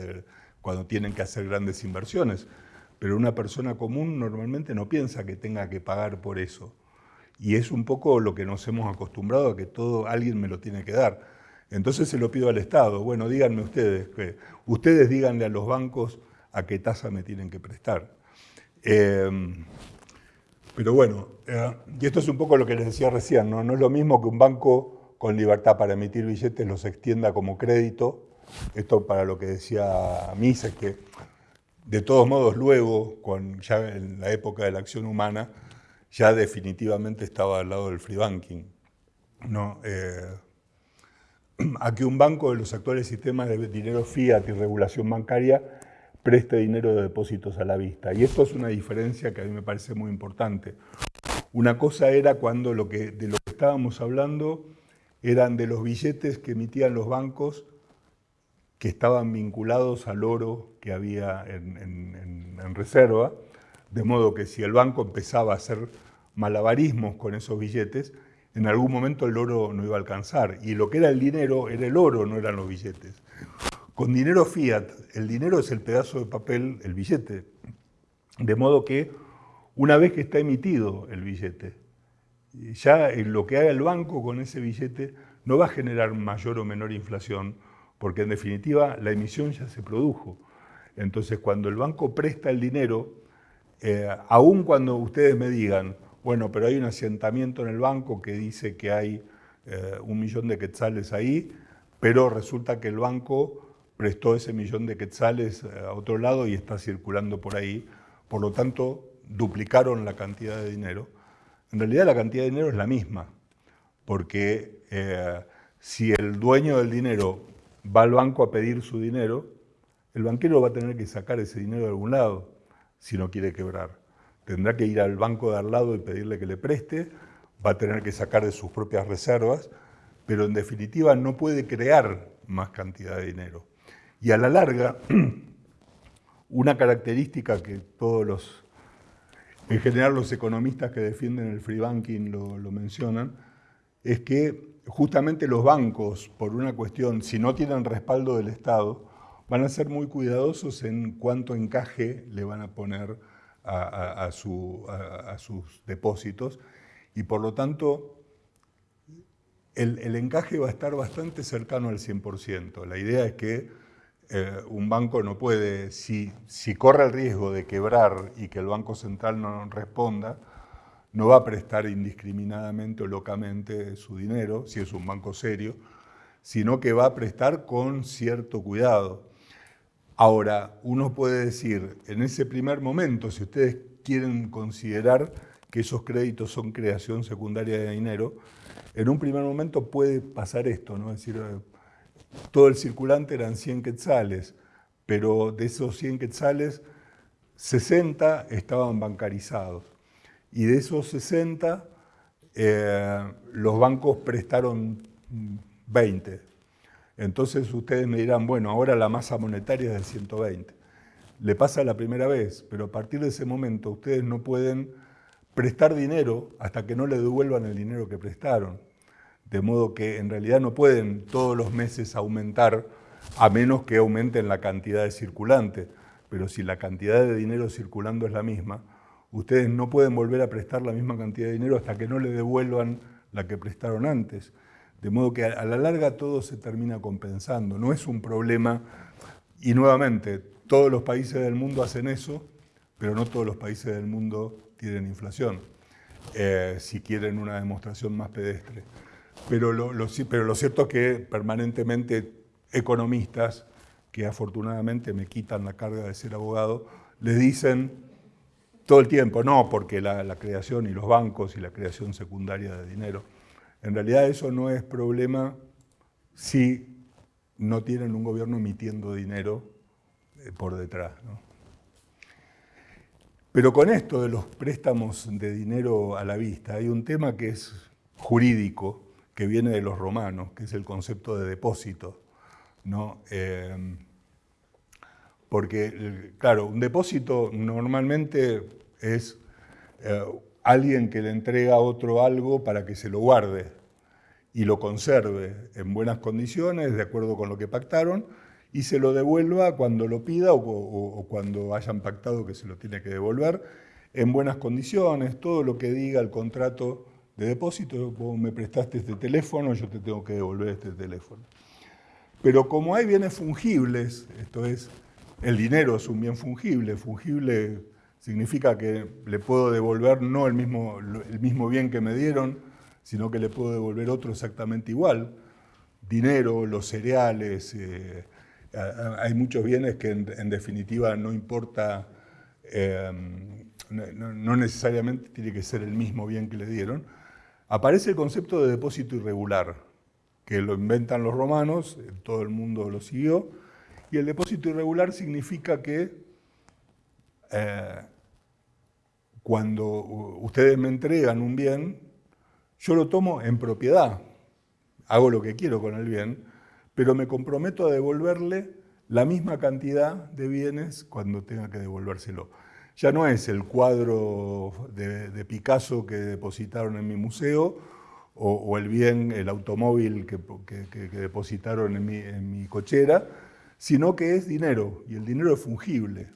cuando tienen que hacer grandes inversiones. Pero una persona común normalmente no piensa que tenga que pagar por eso. Y es un poco lo que nos hemos acostumbrado a que todo alguien me lo tiene que dar. Entonces se lo pido al Estado. Bueno, díganme ustedes, que, ustedes díganle a los bancos a qué tasa me tienen que prestar. Em, pero bueno, eh, y esto es un poco lo que les decía recién, ¿no? no es lo mismo que un banco con libertad para emitir billetes los extienda como crédito. Esto para lo que decía Mises, que de todos modos luego, ya en la época de la acción humana, ya definitivamente estaba al lado del free banking. ¿no? Eh, a que un banco de los actuales sistemas de dinero fiat y regulación bancaria preste dinero de depósitos a la vista. Y esto es una diferencia que a mí me parece muy importante. Una cosa era cuando lo que, de lo que estábamos hablando eran de los billetes que emitían los bancos que estaban vinculados al oro que había en, reserva, de modo que si el banco empezaba a hacer malabarismos con esos billetes, en algún momento el oro no iba a alcanzar. Y lo que era el dinero era el oro, no eran los billetes. Con dinero fiat, el dinero es el pedazo de papel, el billete. De modo que una vez que está emitido el billete, ya lo que haga el banco con ese billete no va a generar mayor o menor inflación, porque en definitiva la emisión ya se produjo. Entonces cuando el banco presta el dinero, eh, aun cuando ustedes me digan, bueno, pero hay un asentamiento en el banco que dice que hay eh, un millón de quetzales ahí, pero resulta que el banco prestó ese millón de quetzales eh, a otro lado y está circulando por ahí, por lo tanto duplicaron la cantidad de dinero en realidad la cantidad de dinero es la misma, porque eh, si el dueño del dinero va al banco a pedir su dinero, el banquero va a tener que sacar ese dinero de algún lado si no quiere quebrar. Tendrá que ir al banco de al lado y pedirle que le preste, va a tener que sacar de sus propias reservas, pero en definitiva no puede crear más cantidad de dinero. Y a la larga, una característica que todos los en general los economistas que defienden el free banking lo, mencionan, es que justamente los bancos, por una cuestión, si no tienen respaldo del Estado, van a ser muy cuidadosos en cuánto encaje le van a poner a, sus depósitos y por lo tanto el, el, encaje va a estar bastante cercano al 100%. La idea es que eh, un banco no puede, si, corre el riesgo de quebrar y que el Banco Central no responda, no va a prestar indiscriminadamente o locamente su dinero, si es un banco serio, sino que va a prestar con cierto cuidado. Ahora, uno puede decir, en ese primer momento, si ustedes quieren considerar que esos créditos son creación secundaria de dinero, en un primer momento puede pasar esto, ¿no? Es decir, todo el circulante eran 100 quetzales, pero de esos 100 quetzales, 60 estaban bancarizados. Y de esos 60, eh, los bancos prestaron 20. Entonces ustedes me dirán, bueno, ahora la masa monetaria es de 120. Le pasa la primera vez, pero a partir de ese momento ustedes no pueden prestar dinero hasta que no le devuelvan el dinero que prestaron de modo que en realidad no pueden todos los meses aumentar a menos que aumenten la cantidad de circulante. Pero si la cantidad de dinero circulando es la misma, Ustedes no pueden volver a prestar la misma cantidad de dinero hasta que no le devuelvan la que prestaron antes. De modo que a la larga todo se termina compensando. No es un problema, y nuevamente, todos los países del mundo hacen eso, pero no todos los países del mundo tienen inflación, eh, si quieren una demostración más pedestre. Pero lo, pero lo cierto es que permanentemente economistas, que afortunadamente me quitan la carga de ser abogado, les dicen todo el tiempo, no, porque la, la creación y los bancos y la creación secundaria de dinero. En realidad eso no es problema si no tienen un gobierno emitiendo dinero eh, por detrás. Pero con esto de los préstamos de dinero a la vista, hay un tema que es jurídico, que viene de los romanos, que es el concepto de depósito. ¿no? Eh, porque, claro, un depósito normalmente es eh, alguien que le entrega a otro algo para que se lo guarde y lo conserve en buenas condiciones, de acuerdo con lo que pactaron, y se lo devuelva cuando lo pida o, cuando hayan pactado que se lo tiene que devolver, en buenas condiciones, todo lo que diga el contrato de depósito, vos me prestaste este teléfono, yo te tengo que devolver este teléfono. Pero como hay bienes fungibles, esto es, el dinero es un bien fungible, fungible significa que le puedo devolver no el mismo, el mismo bien que me dieron, sino que le puedo devolver otro exactamente igual. Dinero, los cereales, eh, hay muchos bienes que en, definitiva no importa, eh, no, necesariamente tiene que ser el mismo bien que le dieron. Aparece el concepto de depósito irregular, que lo inventan los romanos, todo el mundo lo siguió, y el depósito irregular significa que eh, cuando ustedes me entregan un bien, yo lo tomo en propiedad, hago lo que quiero con el bien, pero me comprometo a devolverle la misma cantidad de bienes cuando tenga que devolvérselo. Ya no es el cuadro de, Picasso que depositaron en mi museo o, el bien, el automóvil que, depositaron en mi, cochera, sino que es dinero, y el dinero es fungible.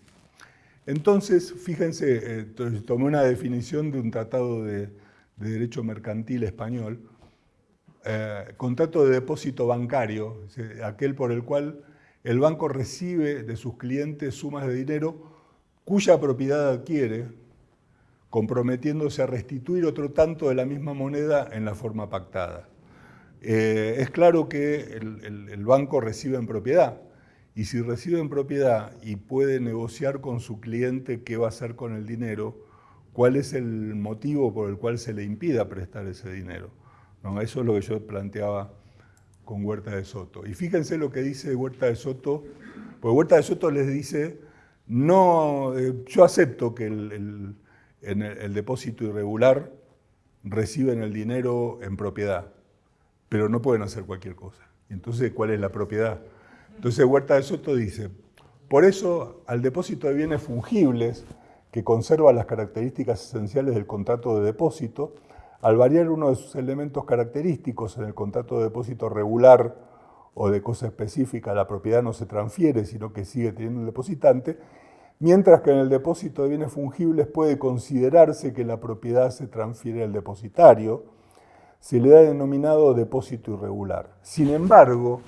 Entonces, fíjense, eh, tomé una definición de un tratado de, derecho mercantil español, eh, contrato de depósito bancario, aquel por el cual el banco recibe de sus clientes sumas de dinero cuya propiedad adquiere, comprometiéndose a restituir otro tanto de la misma moneda en la forma pactada. Eh, es claro que el, banco recibe en propiedad, y si recibe en propiedad y puede negociar con su cliente qué va a hacer con el dinero, cuál es el motivo por el cual se le impida prestar ese dinero. ¿No? Eso es lo que yo planteaba con Huerta de Soto. Y fíjense lo que dice Huerta de Soto, porque Huerta de Soto les dice, no, eh, yo acepto que el, el depósito irregular reciben el dinero en propiedad, pero no pueden hacer cualquier cosa. Entonces, ¿cuál es la propiedad? Entonces Huerta de Soto dice, por eso al depósito de bienes fungibles, que conserva las características esenciales del contrato de depósito, al variar uno de sus elementos característicos en el contrato de depósito regular o de cosa específica, la propiedad no se transfiere, sino que sigue teniendo el depositante, mientras que en el depósito de bienes fungibles puede considerarse que la propiedad se transfiere al depositario, se le ha denominado depósito irregular. Sin embargo,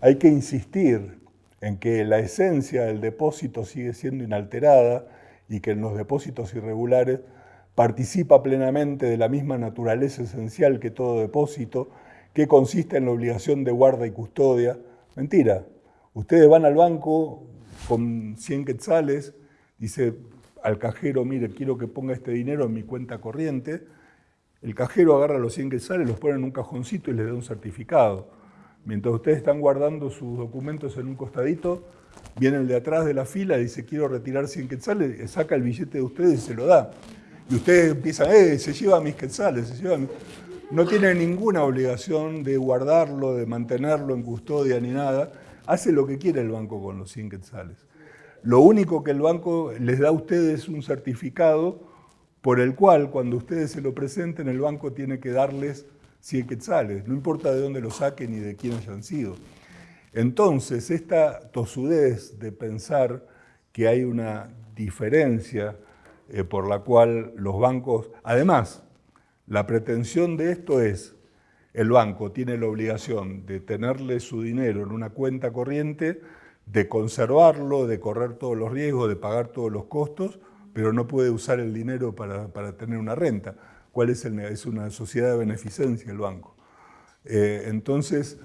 hay que insistir en que la esencia del depósito sigue siendo inalterada y que en los depósitos irregulares participa plenamente de la misma naturaleza esencial que todo depósito, que consiste en la obligación de guarda y custodia. Mentira. Ustedes van al banco con 100 quetzales, dice al cajero, mire, quiero que ponga este dinero en mi cuenta corriente. El cajero agarra los 100 quetzales, los pone en un cajoncito y le da un certificado. Mientras ustedes están guardando sus documentos en un costadito, viene el de atrás de la fila, dice quiero retirar 100 quetzales, saca el billete de ustedes y se lo da. Y ustedes empiezan, eh, se lleva mis quetzales, se lleva No tiene ninguna obligación de guardarlo, de mantenerlo en custodia ni nada. Hace lo que quiere el banco con los 100 quetzales. Lo único que el banco les da a ustedes es un certificado por el cual cuando ustedes se lo presenten el banco tiene que darles 100 quetzales, no importa de dónde lo saquen ni de quién hayan sido. Entonces, esta tosudez de pensar que hay una diferencia eh, por la cual los bancos, además, la pretensión de esto es, el banco tiene la obligación de tenerle su dinero en una cuenta corriente, de conservarlo, de correr todos los riesgos, de pagar todos los costos, pero no puede usar el dinero para, tener una renta. ¿Cuál es el Es una sociedad de beneficencia el banco. Eh, entonces,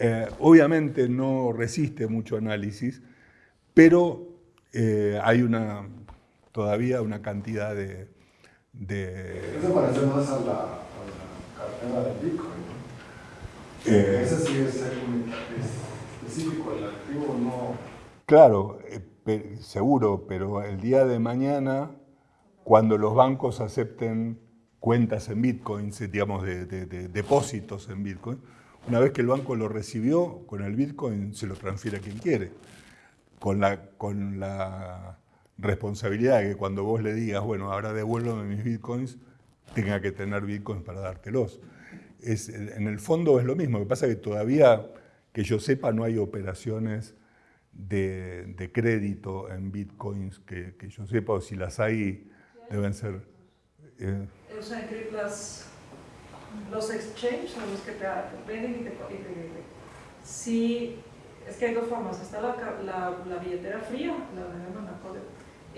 eh, obviamente no resiste mucho análisis, pero eh, hay una, todavía una cantidad de... Eso parece más del Bitcoin. Eh, Ese sí es, específico, el activo no... Claro, seguro, pero el día de mañana, cuando los bancos acepten cuentas en bitcoins, digamos, de, depósitos en bitcoin, una vez que el banco lo recibió, con el bitcoin se lo transfiere a quien quiere. Con la, con la responsabilidad de que cuando vos le digas, bueno, ahora devuélveme mis bitcoins, tenga que tener bitcoins para dártelos. Es, en el fondo es lo mismo, lo que pasa es que todavía, que yo sepa, no hay operaciones de, crédito en bitcoins que, yo sepa, o si las hay, deben ser... Eh, los exchanges son los que te venden y te, Sí, es que hay dos formas. Está la, la, billetera fría, la de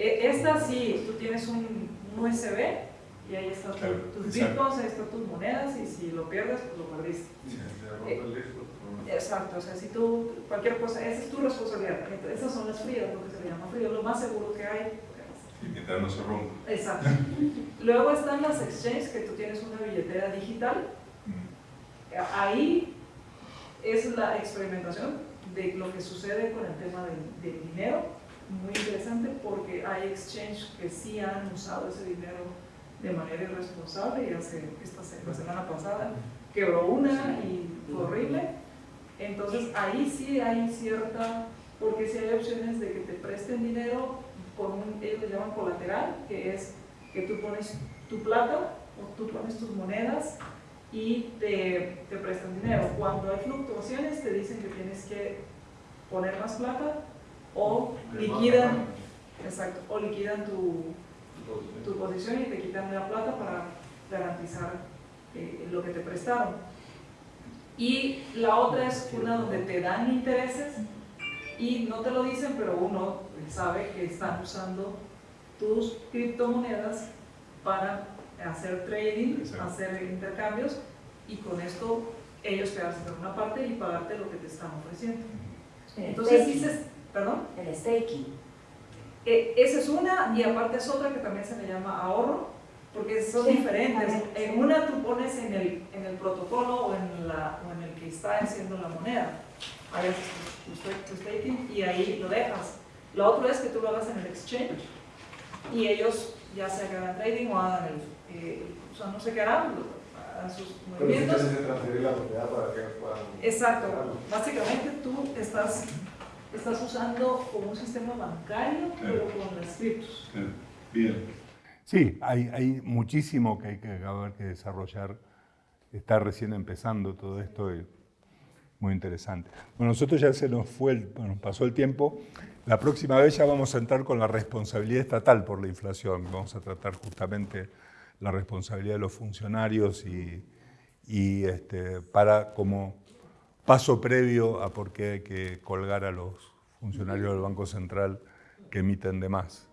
e, Esta sí, tú tienes un, USB y ahí están tus bitcoins, ahí están tus monedas y si lo pierdes, pues lo perdiste. Eh, exacto, o sea, si tú, cualquier cosa, esa es tu responsabilidad. esas son las frías, lo que se le llama frío, lo más seguro que hay y mientras no se rompa. Exacto. Luego están las exchanges, que tú tienes una billetera digital. Ahí es la experimentación de lo que sucede con el tema del, dinero. Muy interesante porque hay exchanges que sí han usado ese dinero de manera irresponsable y hace esta la semana pasada quebró una y fue horrible. Entonces ahí sí hay cierta, porque si hay opciones de que te presten dinero con un, ellos le llaman colateral, que es que tú pones tu plata o tú pones tus monedas y te, te prestan dinero. Cuando hay fluctuaciones te dicen que tienes que poner más plata o liquidan, exacto, o liquidan tu, tu posición y te quitan la plata para garantizar eh, lo que te prestaron. Y la otra es una donde te dan intereses y no te lo dicen, pero uno sabe que están usando tus criptomonedas para hacer trading, hacer intercambios y con esto ellos te hacen una parte y pagarte lo que te están ofreciendo. Entonces dices, perdón. El staking. E, esa es una y aparte es otra que también se le llama ahorro, porque son diferentes. En una tú pones en el, en el protocolo o en, la, o en el que está haciendo la moneda, hagas tu, tu staking y ahí lo dejas. Lo otro es que tú lo hagas en el exchange y ellos ya se hagan trading o hagan el, eh, o sea, no sé qué harán, harán sus movimientos. Pero si transferir la propiedad para que puedan... Exacto, básicamente tú estás, estás usando como un sistema bancario, pero con las criptos. Bien. Sí, hay, hay muchísimo que hay que acabar que desarrollar. Está recién empezando todo esto. Y muy interesante. Bueno, nosotros ya se nos fue, el, bueno, pasó el tiempo. La próxima vez ya vamos a entrar con la responsabilidad estatal por la inflación. Vamos a tratar justamente la responsabilidad de los funcionarios y, y este, para como paso previo a por qué hay que colgar a los funcionarios del Banco Central que emiten de más.